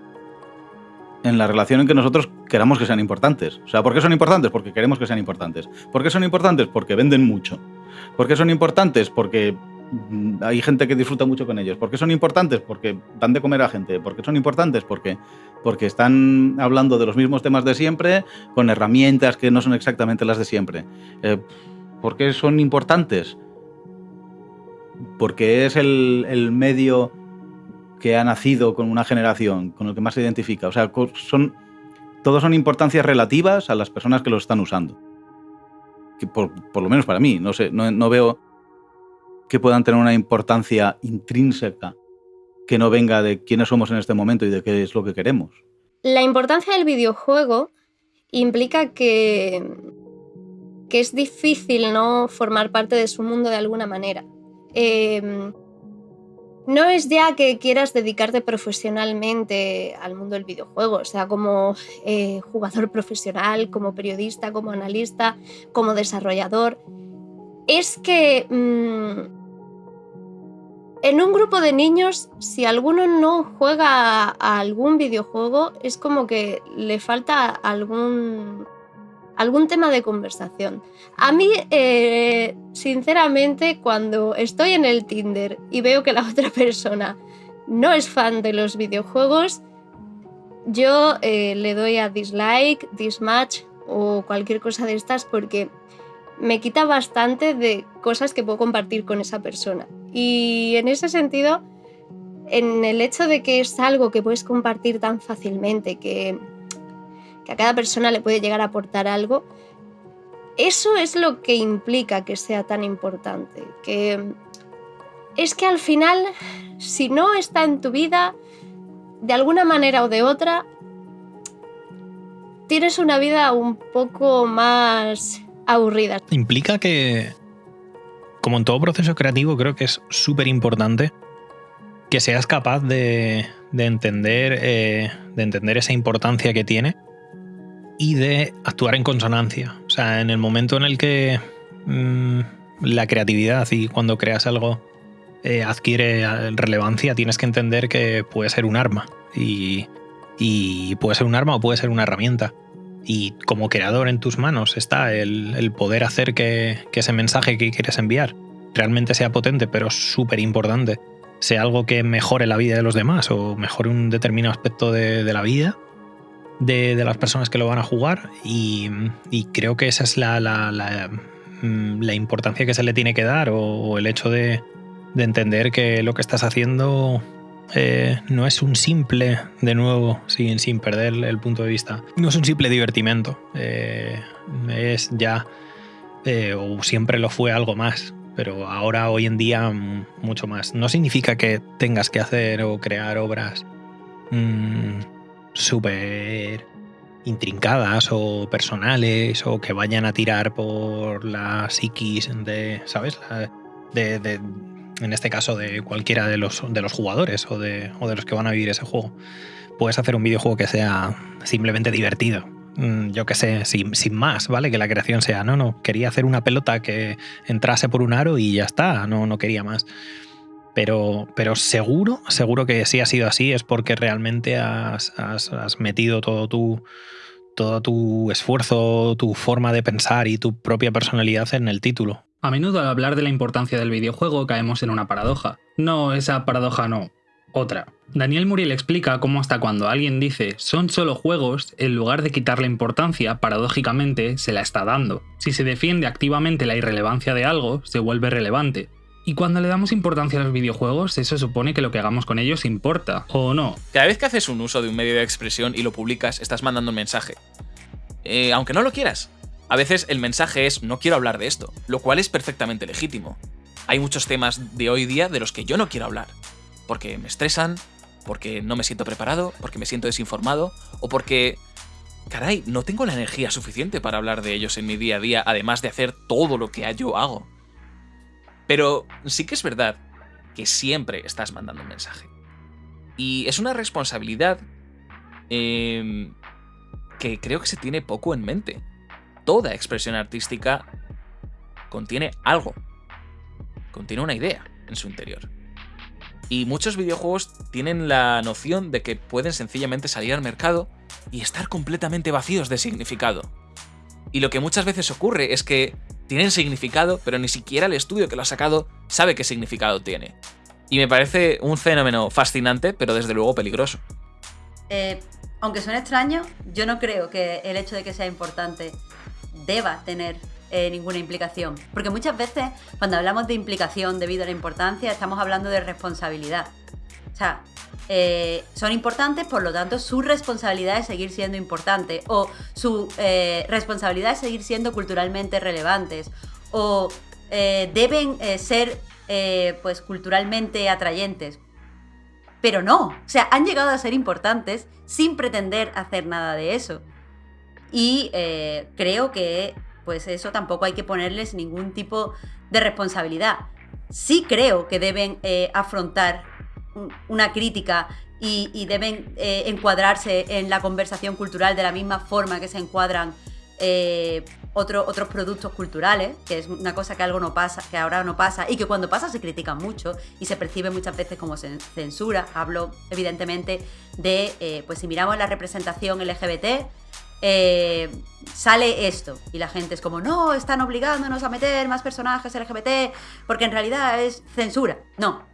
en la relación en que nosotros queramos que sean importantes. O sea, ¿por qué son importantes? Porque queremos que sean importantes. ¿Por qué son importantes? Porque venden mucho. ¿Por qué son importantes? Porque hay gente que disfruta mucho con ellos. ¿Por qué son importantes? Porque dan de comer a gente. ¿Por qué son importantes? Porque, porque están hablando de los mismos temas de siempre con herramientas que no son exactamente las de siempre. Eh, ¿Por qué son importantes? Porque es el, medio que ha nacido con una generación, con el que más se identifica. O sea, son, todos son importancias relativas a las personas que lo están usando. por, lo menos para mí, no sé, no veo que puedan tener una importancia intrínseca que no venga de quiénes somos en este momento y de qué es lo que queremos. La importancia del videojuego implica que, que es difícil no formar parte de su mundo de alguna manera. Em, no es ya que quieras dedicarte profesionalmente al mundo del videojuego, o sea, como eh, jugador profesional, como periodista, como analista, como desarrollador. Es que mm, en un grupo de niños, si alguno no juega a algún videojuego, es como que le falta algún, algún tema de conversación. A mí, eh, sinceramente, cuando estoy en el Tinder y veo que la otra persona no es fan de los videojuegos, yo eh, le doy a dislike, dismatch o cualquier cosa de estas porque me quita bastante de cosas que puedo compartir con esa persona. Y en ese sentido, en el hecho de que es algo que puedes compartir tan fácilmente, que, a cada persona le puede llegar a aportar algo, eso es lo que implica que sea tan importante. Que es que al final, si no está en tu vida, de alguna manera o de otra, tienes una vida un poco más aburrida. Implica que, como en todo proceso creativo, creo que es súper importante que seas capaz de, entender, eh, de entender esa importancia que tiene y de actuar en consonancia. O sea, en el momento en el que mm, la creatividad y cuando creas algo eh, adquiere relevancia, tienes que entender que puede ser un arma. Y, y puede ser un arma o puede ser una herramienta y como creador en tus manos está el, poder hacer que, ese mensaje que quieres enviar realmente sea potente, pero súper importante, sea algo que mejore la vida de los demás o mejore un determinado aspecto de, la vida de, las personas que lo van a jugar. Y, creo que esa es mm, la, importancia que se le tiene que dar o, el hecho de, entender que lo que estás haciendo eh, no es un simple, de nuevo, sin, sin perder el punto de vista, no es un simple divertimento, eh, es ya, eh, o siempre lo fue algo más, pero ahora, hoy en día, mucho más. No significa que tengas que hacer o crear obras mmm, súper intrincadas o personales o que vayan a tirar por la psiquis de, ¿sabes? De, de, en este caso de cualquiera de los, de los jugadores o de, o de los que van a vivir ese juego. Puedes hacer un videojuego que sea simplemente divertido, mm, yo qué sé, sin, sin, más, ¿vale? Que la creación sea, no, no, quería hacer una pelota que entrase por un aro y ya está, no, no quería más. Pero, pero seguro, seguro que si ha sido así es porque realmente has, has, has metido todo tu, todo tu esfuerzo, tu forma de pensar y tu propia personalidad en el título. A menudo al hablar de la importancia del videojuego caemos en una paradoja. No, esa paradoja no, otra. Daniel Muriel explica cómo hasta cuando alguien dice son solo juegos, en lugar de quitarle importancia, paradójicamente se la está dando. Si se defiende activamente la irrelevancia de algo, se vuelve relevante. Y cuando le damos importancia a los videojuegos, eso supone que lo que hagamos con ellos importa, ¿o no? Cada vez que haces un uso de un medio de expresión y lo publicas, estás mandando un mensaje. Eh, aunque no lo quieras. A veces el mensaje es no quiero hablar de esto, lo cual es perfectamente legítimo. Hay muchos temas de hoy día de los que yo no quiero hablar, porque me estresan, porque no me siento preparado, porque me siento desinformado, o porque... Caray, no tengo la energía suficiente para hablar de ellos en mi día a día, además de hacer todo lo que yo hago. Pero sí que es verdad que siempre estás mandando un mensaje. Y es una responsabilidad eh, que creo que se tiene poco en mente. Toda expresión artística contiene algo, contiene una idea en su interior. Y muchos videojuegos tienen la noción de que pueden sencillamente salir al mercado y estar completamente vacíos de significado. Y lo que muchas veces ocurre es que tienen significado, pero ni siquiera el estudio que lo ha sacado sabe qué significado tiene. Y me parece un fenómeno fascinante, pero desde luego peligroso. Eh, aunque suene extraño, yo no creo que el hecho de que sea importante deba tener eh, ninguna implicación. Porque muchas veces cuando hablamos de implicación debido a la importancia, estamos hablando de responsabilidad. O sea, eh, son importantes, por lo tanto, su responsabilidad es seguir siendo importante, o su eh, responsabilidad es seguir siendo culturalmente relevantes, o deben ser pues culturalmente atrayentes. Pero no, o sea, han llegado a ser importantes sin pretender hacer nada de eso. Y eh, creo que pues eso tampoco hay que ponerles ningún tipo de responsabilidad. Sí creo que deben afrontar una crítica y, deben eh, encuadrarse en la conversación cultural de la misma forma que se encuadran eh, otro, otros productos culturales, que es una cosa que algo no pasa, que ahora no pasa y que cuando pasa se critica mucho y se percibe muchas veces como censura. Hablo evidentemente de, eh, pues si miramos la representación LGBT, eh, sale esto y la gente es como, no, están obligándonos a meter más personajes LGBT porque en realidad es censura. No,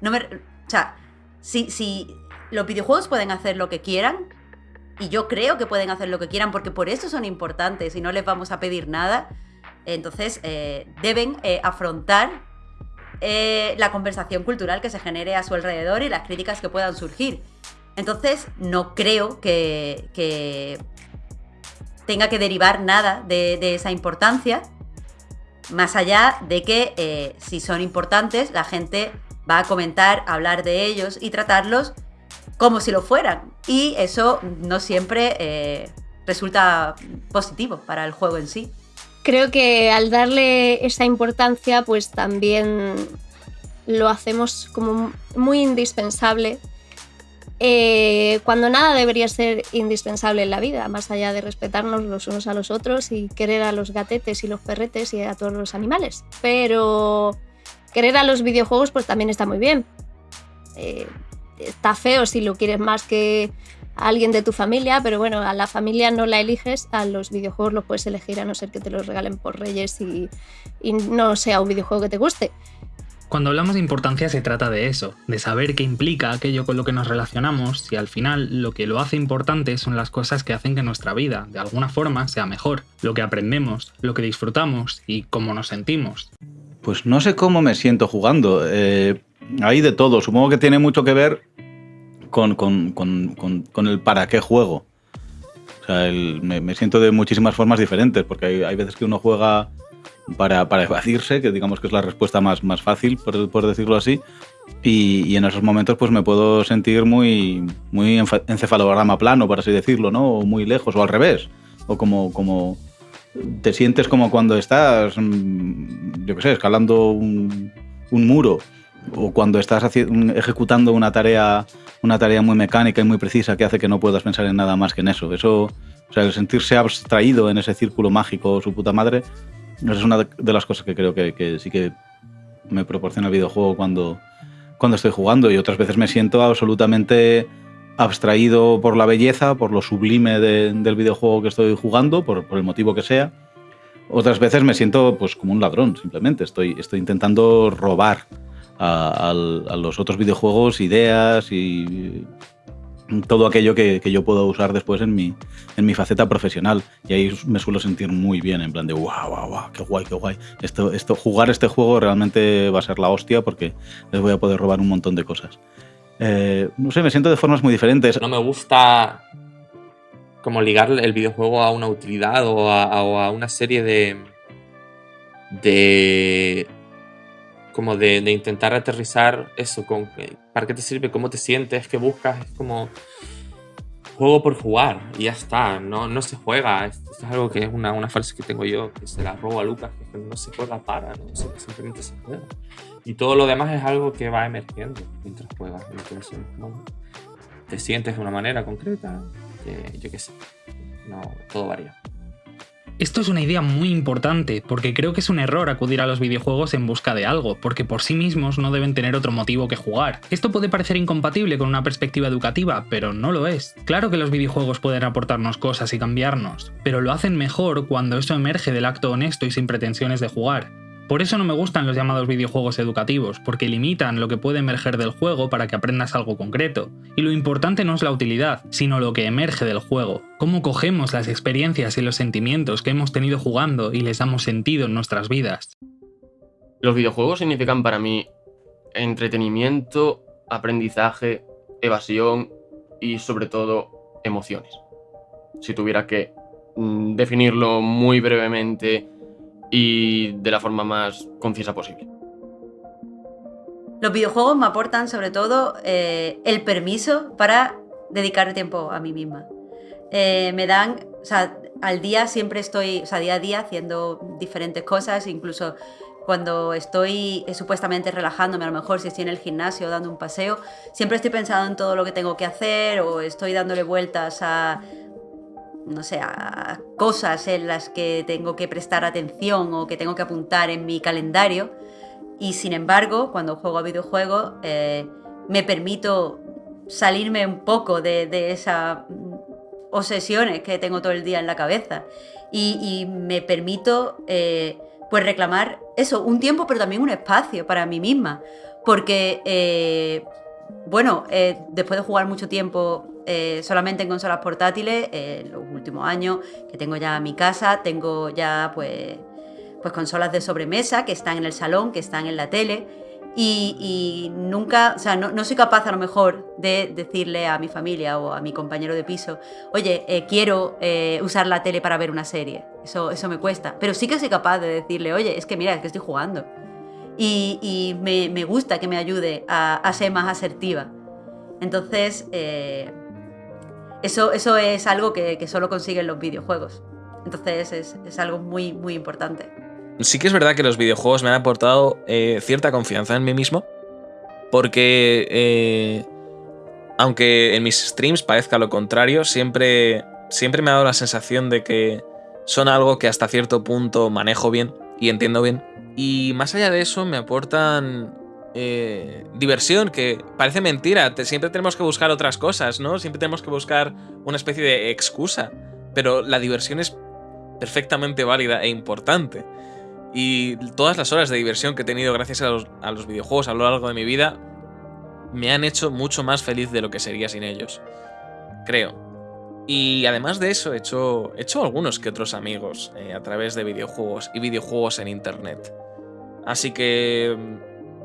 no me, o sea, si, si los videojuegos pueden hacer lo que quieran, y yo creo que pueden hacer lo que quieran porque por eso son importantes y no les vamos a pedir nada, entonces eh, deben eh, afrontar eh, la conversación cultural que se genere a su alrededor y las críticas que puedan surgir. Entonces no creo que, que tenga que derivar nada de, esa importancia, más allá de que si son importantes la gente va a comentar, hablar de ellos y tratarlos como si lo fueran. Y eso no siempre eh, resulta positivo para el juego en sí. Creo que al darle esa importancia, pues también lo hacemos como muy indispensable. Eh, cuando nada debería ser indispensable en la vida, más allá de respetarnos los unos a los otros y querer a los gatetes y los perretes y a todos los animales. Pero querer a los videojuegos pues también está muy bien. Eh, está feo si lo quieres más que, a alguien de tu familia, pero bueno, a la familia no la eliges, a los videojuegos los puedes elegir a no ser que te los regalen por Reyes y, y no sea un videojuego que te guste. Cuando hablamos de importancia se trata de eso, de saber qué implica aquello con lo que nos relacionamos y al final lo que lo hace importante son las cosas que hacen que nuestra vida, de alguna forma, sea mejor, lo que aprendemos, lo que disfrutamos y cómo nos sentimos. Pues no sé cómo me siento jugando. Eh, hay de todo. Supongo que tiene mucho que ver con, el para qué juego. O sea, me, siento de muchísimas formas diferentes, porque hay veces que uno juega para, para evadirse, que digamos que es la respuesta más, más fácil, por, por decirlo así. Y, y en esos momentos pues me puedo sentir muy, muy encefalograma plano, por así decirlo, ¿no? O muy lejos, o al revés. O como, como te sientes como cuando estás, mm, yo qué sé, escalando un, muro o cuando estás ejecutando una tarea, una tarea muy mecánica y muy precisa que hace que no puedas pensar en nada más que en eso. Eso, o sea, el sentirse abstraído en ese círculo mágico, su puta madre, es una de- las cosas que creo que, que sí que me proporciona el videojuego cuando, cuando estoy jugando y otras veces me siento absolutamente abstraído por la belleza, por lo sublime de- del videojuego que estoy jugando, por, el motivo que sea. Otras veces me siento pues como un ladrón, simplemente. Estoy, estoy intentando robar a los otros videojuegos ideas y todo aquello que, que yo puedo usar después en mi, en mi faceta profesional. Y ahí me suelo sentir muy bien, en plan de wow, wow, wow, qué guay, qué guay. Esto, esto, jugar este juego realmente va a ser la hostia porque les voy a poder robar un montón de cosas. Eh, no sé, me siento de formas muy diferentes. No me gusta como ligar el videojuego a una utilidad o a, o a una serie de. de. Como de, de intentar aterrizar eso, con eh, para qué te sirve, cómo te sientes, qué buscas, es como. juego por jugar y ya está, no, no se juega. Esto es algo que es una, una frase que tengo yo, que se la robo a Lucas, que no se juega para, no simplemente se juega. Y todo lo demás es algo que va emergiendo mientras juegas. Entonces, bueno, te sientes de una manera concreta, que yo qué sé, no, todo varía. Esto es una idea muy importante, porque creo que es un error acudir a los videojuegos en busca de algo, porque por sí mismos no deben tener otro motivo que jugar. Esto puede parecer incompatible con una perspectiva educativa, pero no lo es. Claro que los videojuegos pueden aportarnos cosas y cambiarnos, pero lo hacen mejor cuando eso emerge del acto honesto y sin pretensiones de jugar. Por eso no me gustan los llamados videojuegos educativos, porque limitan lo que puede emerger del juego para que aprendas algo concreto. Y lo importante no es la utilidad, sino lo que emerge del juego. Cómo cogemos las experiencias y los sentimientos que hemos tenido jugando y les damos sentido en nuestras vidas. Los videojuegos significan para mí entretenimiento, aprendizaje, evasión y sobre todo emociones. Si tuviera que mm, definirlo muy brevemente y de la forma más concisa posible. Los videojuegos me aportan sobre todo eh, el permiso para dedicar tiempo a mí misma. Eh, me dan, o sea, al día siempre estoy, o sea, día a día haciendo diferentes cosas, incluso cuando estoy eh, supuestamente relajándome, a lo mejor si estoy en el gimnasio dando un paseo, siempre estoy pensando en todo lo que tengo que hacer o estoy dándole vueltas a, no sé, cosas en las que tengo que prestar atención o que tengo que apuntar en mi calendario. Y sin embargo, cuando juego a videojuegos, eh, me permito salirme un poco de, de esas mm, obsesiones que tengo todo el día en la cabeza. Y, me permito eh, pues reclamar eso, un tiempo, pero también un espacio para mí misma. Porque, eh, bueno, después de jugar mucho tiempo eh, solamente en consolas portátiles, en los últimos años que tengo ya mi casa, tengo ya pues pues consolas de sobremesa que están en el salón, que están en la tele. Y, nunca, o sea, no, soy capaz a lo mejor de decirle a mi familia o a mi compañero de piso, oye, eh, quiero eh, usar la tele para ver una serie. Eso, eso me cuesta. Pero sí que soy capaz de decirle, oye, es que mira, es que estoy jugando. Y, me, gusta que me ayude a, ser más asertiva. Entonces, eso, eso es algo que, solo consiguen los videojuegos. Entonces es, es algo muy, muy importante. Sí que es verdad que los videojuegos me han aportado eh, cierta confianza en mí mismo, porque eh, aunque en mis streams parezca lo contrario, siempre, siempre me ha dado la sensación de que son algo que hasta cierto punto manejo bien y entiendo bien. Y más allá de eso me aportan eh, diversión, que parece mentira. siempre tenemos que buscar otras cosas, ¿no? Siempre tenemos que buscar una especie de excusa. Pero la diversión es perfectamente válida e importante. Y todas las horas de diversión que he tenido gracias a los, a los videojuegos a lo largo de mi vida me han hecho mucho más feliz de lo que sería sin ellos. Creo. Y además de eso, he hecho, he hecho algunos que otros amigos eh, a través de videojuegos y videojuegos en internet. Así que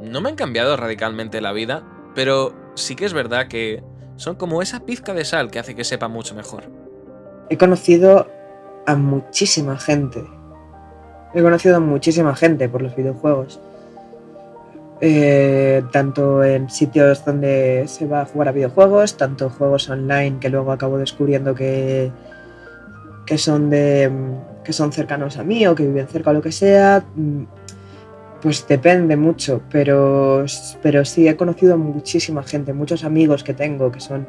no me han cambiado radicalmente la vida, pero sí que es verdad que son como esa pizca de sal que hace que sepa mucho mejor. He conocido a muchísima gente. He conocido a muchísima gente por los videojuegos. Eh, tanto en sitios donde se va a jugar a videojuegos, tanto juegos online que luego acabo descubriendo que, que, son, de, que son cercanos a mí o que viven cerca o lo que sea. Pues depende mucho, pero, pero sí he conocido muchísima gente, muchos amigos que tengo que son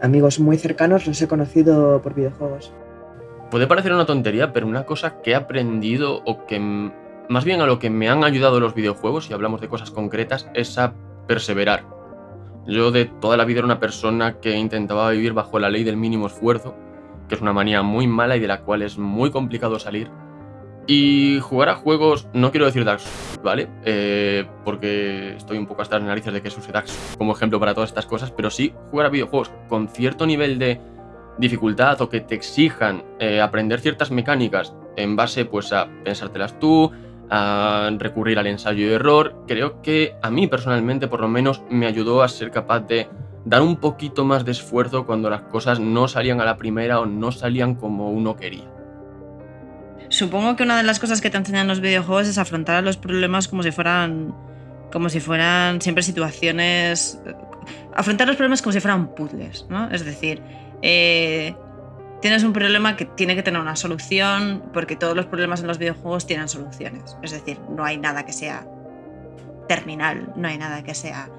amigos muy cercanos, los he conocido por videojuegos. Puede parecer una tontería, pero una cosa que he aprendido o que más bien a lo que me han ayudado los videojuegos, si hablamos de cosas concretas, es a perseverar. Yo de toda la vida era una persona que intentaba vivir bajo la ley del mínimo esfuerzo, que es una manía muy mala y de la cual es muy complicado salir. Y jugar a juegos, no quiero decir Dark ¿vale? Eh, porque estoy un poco hasta las narices de que se use Dark como ejemplo para todas estas cosas, pero sí jugar a videojuegos con cierto nivel de dificultad o que te exijan eh, aprender ciertas mecánicas en base pues a pensártelas tú, a recurrir al ensayo y error, creo que a mí personalmente por lo menos me ayudó a ser capaz de dar un poquito más de esfuerzo cuando las cosas no salían a la primera o no salían como uno quería. Supongo que una de las cosas que te enseñan los videojuegos es afrontar los problemas como si fueran como si fueran siempre situaciones afrontar los problemas como si fueran puzzles, ¿no? Es decir, eh, tienes un problema que tiene que tener una solución, porque todos los problemas en los videojuegos tienen soluciones. Es decir, no hay nada que sea terminal, no hay nada que sea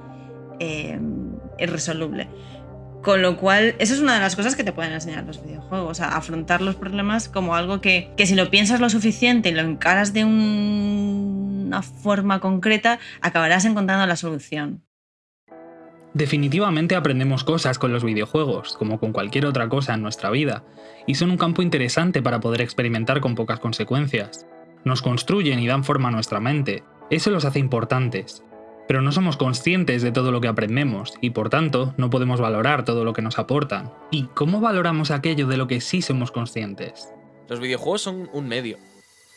eh, irresoluble. Con lo cual, eso es una de las cosas que te pueden enseñar los videojuegos, a afrontar los problemas como algo que, que si lo piensas lo suficiente y lo encaras de una forma concreta, acabarás encontrando la solución. Definitivamente aprendemos cosas con los videojuegos, como con cualquier otra cosa en nuestra vida, y son un campo interesante para poder experimentar con pocas consecuencias. Nos construyen y dan forma a nuestra mente, eso los hace importantes. Pero no somos conscientes de todo lo que aprendemos, y por tanto no podemos valorar todo lo que nos aportan. ¿Y cómo valoramos aquello de lo que sí somos conscientes? Los videojuegos son un medio.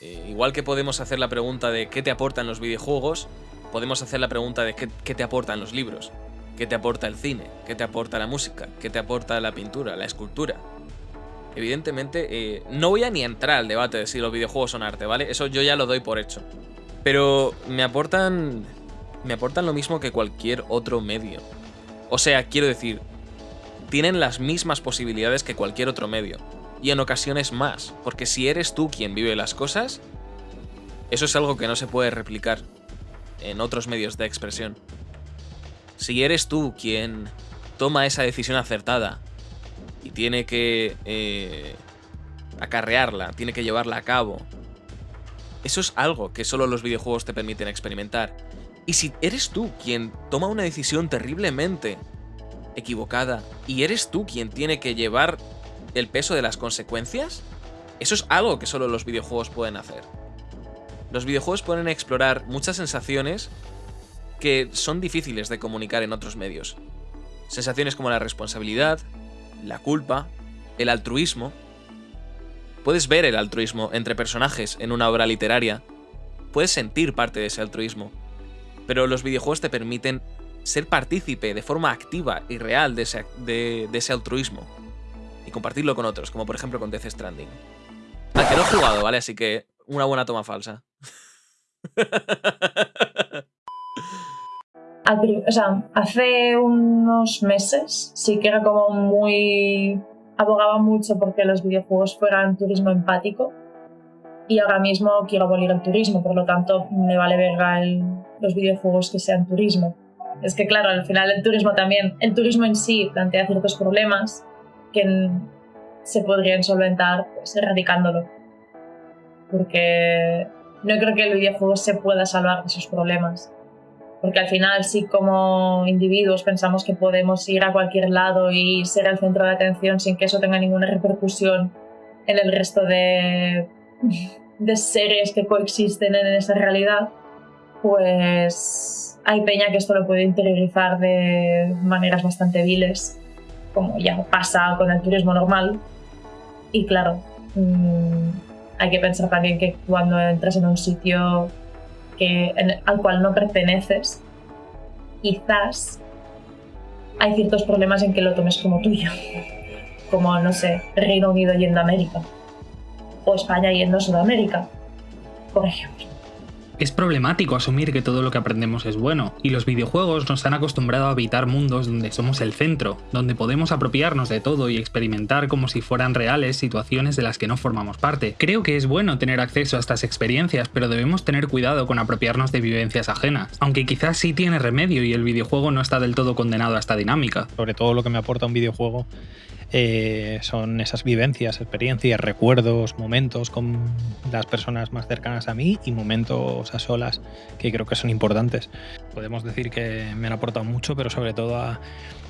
Eh, igual que podemos hacer la pregunta de qué te aportan los videojuegos, podemos hacer la pregunta de qué te aportan los libros. ¿Qué te aporta el cine? ¿Qué te aporta la música? ¿Qué te aporta la pintura, la escultura? Evidentemente, eh, no voy a ni entrar al debate de si los videojuegos son arte, ¿vale? Eso yo ya lo doy por hecho. Pero me aportan. Me aportan lo mismo que cualquier otro medio. O sea, quiero decir, tienen las mismas posibilidades que cualquier otro medio. Y en ocasiones más. Porque si eres tú quien vive las cosas, eso es algo que no se puede replicar en otros medios de expresión. Si eres tú quien toma esa decisión acertada y tiene que eh, acarrearla, tiene que llevarla a cabo, eso es algo que solo los videojuegos te permiten experimentar. Y si eres tú quien toma una decisión terriblemente equivocada y eres tú quien tiene que llevar el peso de las consecuencias, eso es algo que solo los videojuegos pueden hacer. Los videojuegos pueden explorar muchas sensaciones que son difíciles de comunicar en otros medios. Sensaciones como la responsabilidad, la culpa, el altruismo. Puedes ver el altruismo entre personajes en una obra literaria, puedes sentir parte de ese altruismo, pero los videojuegos te permiten ser partícipe de forma activa y real de ese, de, ese altruismo y compartirlo con otros, como por ejemplo con Death Stranding. Al que no he jugado, ¿vale? Así que una buena toma falsa. o sea, hace unos meses sí que era como muy... abogaba mucho porque los videojuegos fueran turismo empático y ahora mismo quiero abolir el turismo, por lo tanto me vale verga los videojuegos que sean turismo. Es que claro, al final el turismo también, el turismo en sí plantea ciertos problemas que se podrían solventar pues, erradicándolo. Porque no creo que el videojuego se pueda salvar de esos problemas Porque al final sí como individuos pensamos que podemos ir a cualquier lado y ser el centro de atención sin que eso tenga ninguna repercusión en el resto de, de seres que coexisten en esa realidad, pues hay peña que esto lo puede interiorizar de maneras bastante viles, como ya pasa con el turismo normal. Y claro, mmm, hay que pensar también que cuando entras en un sitio al cual no perteneces, quizás hay ciertos problemas en que lo tomes como tuyo. Como, no sé, Reino Unido yendo a América. O España yendo a Sudamérica, por ejemplo. Es problemático asumir que todo lo que aprendemos es bueno, y los videojuegos nos han acostumbrado a habitar mundos donde somos el centro, donde podemos apropiarnos de todo y experimentar como si fueran reales situaciones de las que no formamos parte. Creo que es bueno tener acceso a estas experiencias, pero debemos tener cuidado con apropiarnos de vivencias ajenas, aunque quizás sí tiene remedio y el videojuego no está del todo condenado a esta dinámica. Sobre todo lo que me aporta un videojuego eh, son esas vivencias, experiencias, recuerdos, momentos con las personas más cercanas a mí y momentos a solas que creo que son importantes. Podemos decir que me han aportado mucho, pero sobre todo a,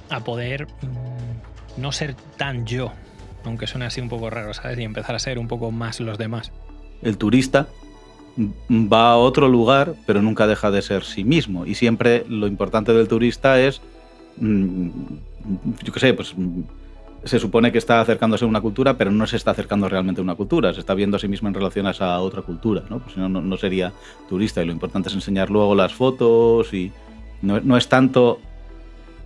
a poder mmm, no ser tan yo, aunque suene así un poco raro, ¿sabes? Y empezar a ser un poco más los demás. El turista va a otro lugar, pero nunca deja de ser sí mismo. Y siempre lo importante del turista es, mmm, yo qué sé, pues se supone que está acercándose a una cultura, pero no se está acercando realmente a una cultura, se está viendo a sí mismo en relación a otra cultura, ¿no? Pues si no, no, sería turista y lo importante es enseñar luego las fotos y no, no es tanto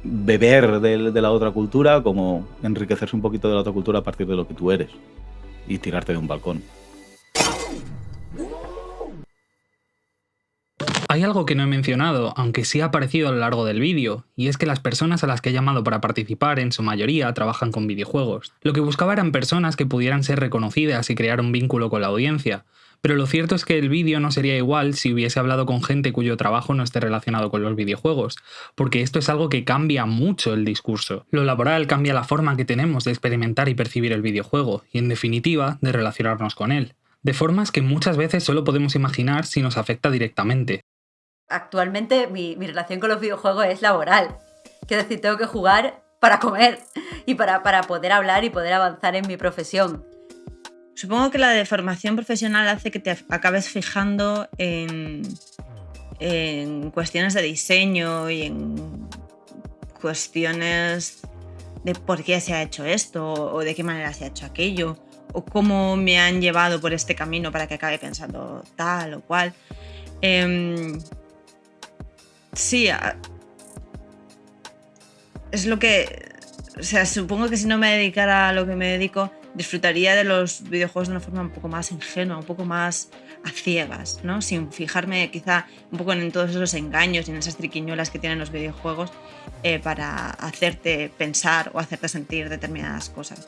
beber de, de, la otra cultura como enriquecerse un poquito de la otra cultura a partir de lo que tú eres y tirarte de un balcón. Hay algo que no he mencionado, aunque sí ha aparecido a lo largo del vídeo, y es que las personas a las que he llamado para participar en su mayoría trabajan con videojuegos. Lo que buscaba eran personas que pudieran ser reconocidas y crear un vínculo con la audiencia, pero lo cierto es que el vídeo no sería igual si hubiese hablado con gente cuyo trabajo no esté relacionado con los videojuegos, porque esto es algo que cambia mucho el discurso. Lo laboral cambia la forma que tenemos de experimentar y percibir el videojuego, y en definitiva, de relacionarnos con él de formas que muchas veces solo podemos imaginar si nos afecta directamente actualmente mi, mi, relación con los videojuegos es laboral. Quiero decir, tengo que jugar para comer y para, para poder hablar y poder avanzar en mi profesión. Supongo que la deformación profesional hace que te acabes fijando en, en cuestiones de diseño y en cuestiones de por qué se ha hecho esto o de qué manera se ha hecho aquello o cómo me han llevado por este camino para que acabe pensando tal o cual. Eh, Sí, es lo que... O sea, supongo que si no me dedicara a lo que me dedico, disfrutaría de los videojuegos de una forma un poco más ingenua, un poco más a ciegas, ¿no? Sin fijarme quizá un poco en todos esos engaños y en esas triquiñuelas que tienen los videojuegos eh, para hacerte pensar o hacerte sentir determinadas cosas.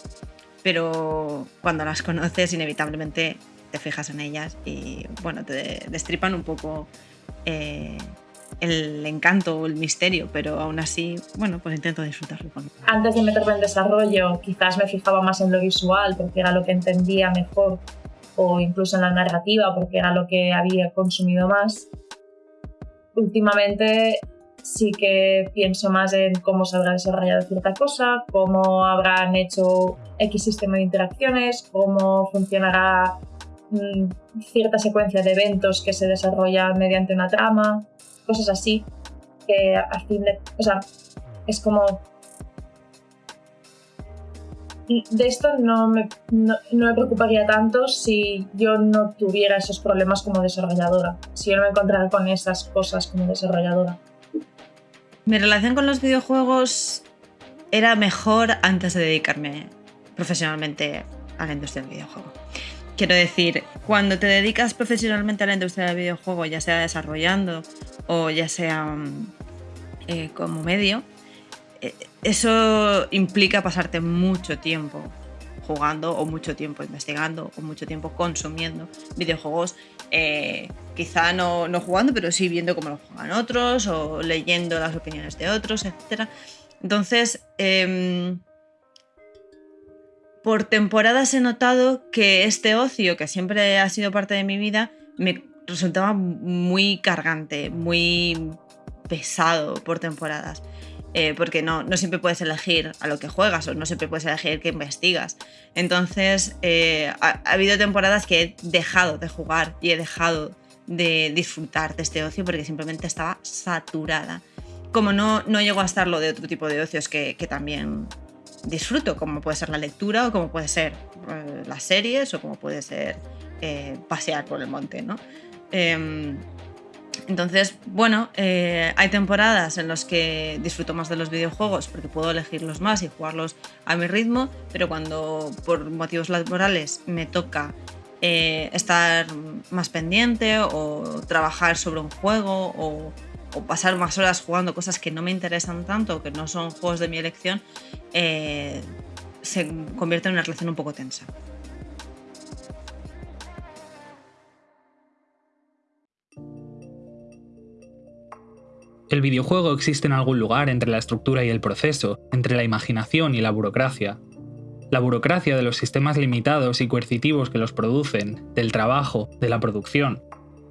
Pero cuando las conoces, inevitablemente te fijas en ellas y, bueno, te destripan un poco eh, el encanto o el misterio, pero aún así, bueno, pues intento disfrutarlo. Antes de meterme en desarrollo, quizás me fijaba más en lo visual porque era lo que entendía mejor o incluso en la narrativa porque era lo que había consumido más. Últimamente sí que pienso más en cómo se habrá desarrollado cierta cosa, cómo habrán hecho X sistema de interacciones, cómo funcionará mmm, cierta secuencia de eventos que se desarrolla mediante una trama cosas así, que a fin de... O sea, es como... De esto no me, no, no me preocuparía tanto si yo no tuviera esos problemas como desarrolladora, si yo no me encontrara con esas cosas como desarrolladora. Mi relación con los videojuegos era mejor antes de dedicarme profesionalmente a la industria del videojuego. Quiero decir, cuando te dedicas profesionalmente a la industria del videojuego, ya sea desarrollando o ya sea eh, como medio, eh, eso implica pasarte mucho tiempo jugando o mucho tiempo investigando o mucho tiempo consumiendo videojuegos, eh, quizá no, no, jugando, pero sí viendo cómo lo juegan otros o leyendo las opiniones de otros, etc. Entonces, eh, por temporadas he notado que este ocio, que siempre ha sido parte de mi vida, me resultaba muy cargante, muy pesado por temporadas. Eh, porque no, no siempre puedes elegir a lo que juegas o no siempre puedes elegir qué investigas. Entonces, eh, ha, ha habido temporadas que he dejado de jugar y he dejado de disfrutar de este ocio porque simplemente estaba saturada. Como no, no llego a estarlo de otro tipo de ocios que, que también disfruto, como puede ser la lectura o como puede ser eh, las series o como puede ser eh, pasear por el monte, ¿no? Em, entonces, bueno, eh, hay temporadas en las que disfruto más de los videojuegos porque puedo elegirlos más y jugarlos a mi ritmo, pero cuando por motivos laborales me toca eh, estar más pendiente o trabajar sobre un juego o, o pasar más horas jugando cosas que no me interesan tanto, que no son juegos de mi elección, eh, se convierte en una relación un poco tensa. El videojuego existe en algún lugar entre la estructura y el proceso, entre la imaginación y la burocracia. La burocracia de los sistemas limitados y coercitivos que los producen, del trabajo, de la producción,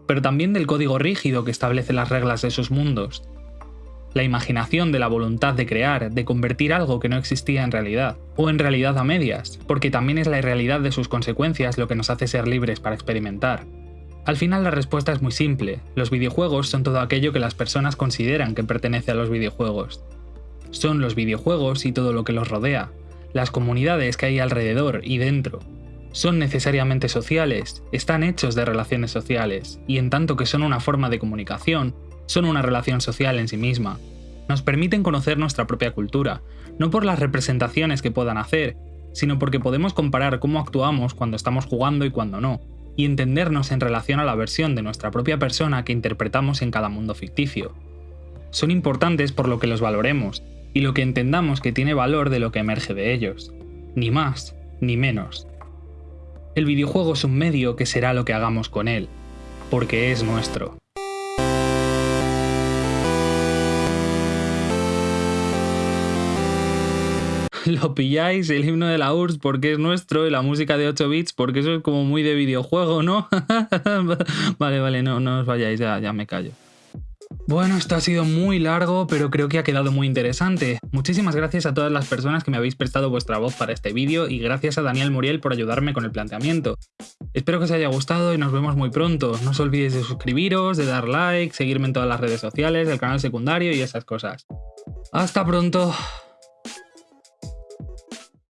pero también del código rígido que establece las reglas de sus mundos. La imaginación de la voluntad de crear, de convertir algo que no existía en realidad, o en realidad a medias, porque también es la irrealidad de sus consecuencias lo que nos hace ser libres para experimentar. Al final la respuesta es muy simple, los videojuegos son todo aquello que las personas consideran que pertenece a los videojuegos. Son los videojuegos y todo lo que los rodea, las comunidades que hay alrededor y dentro. Son necesariamente sociales, están hechos de relaciones sociales, y en tanto que son una forma de comunicación, son una relación social en sí misma. Nos permiten conocer nuestra propia cultura, no por las representaciones que puedan hacer, sino porque podemos comparar cómo actuamos cuando estamos jugando y cuando no, y entendernos en relación a la versión de nuestra propia persona que interpretamos en cada mundo ficticio. Son importantes por lo que los valoremos, y lo que entendamos que tiene valor de lo que emerge de ellos. Ni más, ni menos. El videojuego es un medio que será lo que hagamos con él, porque es nuestro. Lo pilláis, el himno de la URSS porque es nuestro y la música de 8 bits porque eso es como muy de videojuego, ¿no? vale, vale, no, no os vayáis, ya, ya me callo. Bueno, esto ha sido muy largo, pero creo que ha quedado muy interesante. Muchísimas gracias a todas las personas que me habéis prestado vuestra voz para este vídeo y gracias a Daniel Muriel por ayudarme con el planteamiento. Espero que os haya gustado y nos vemos muy pronto. No os olvidéis de suscribiros, de dar like, seguirme en todas las redes sociales, el canal secundario y esas cosas. ¡Hasta pronto!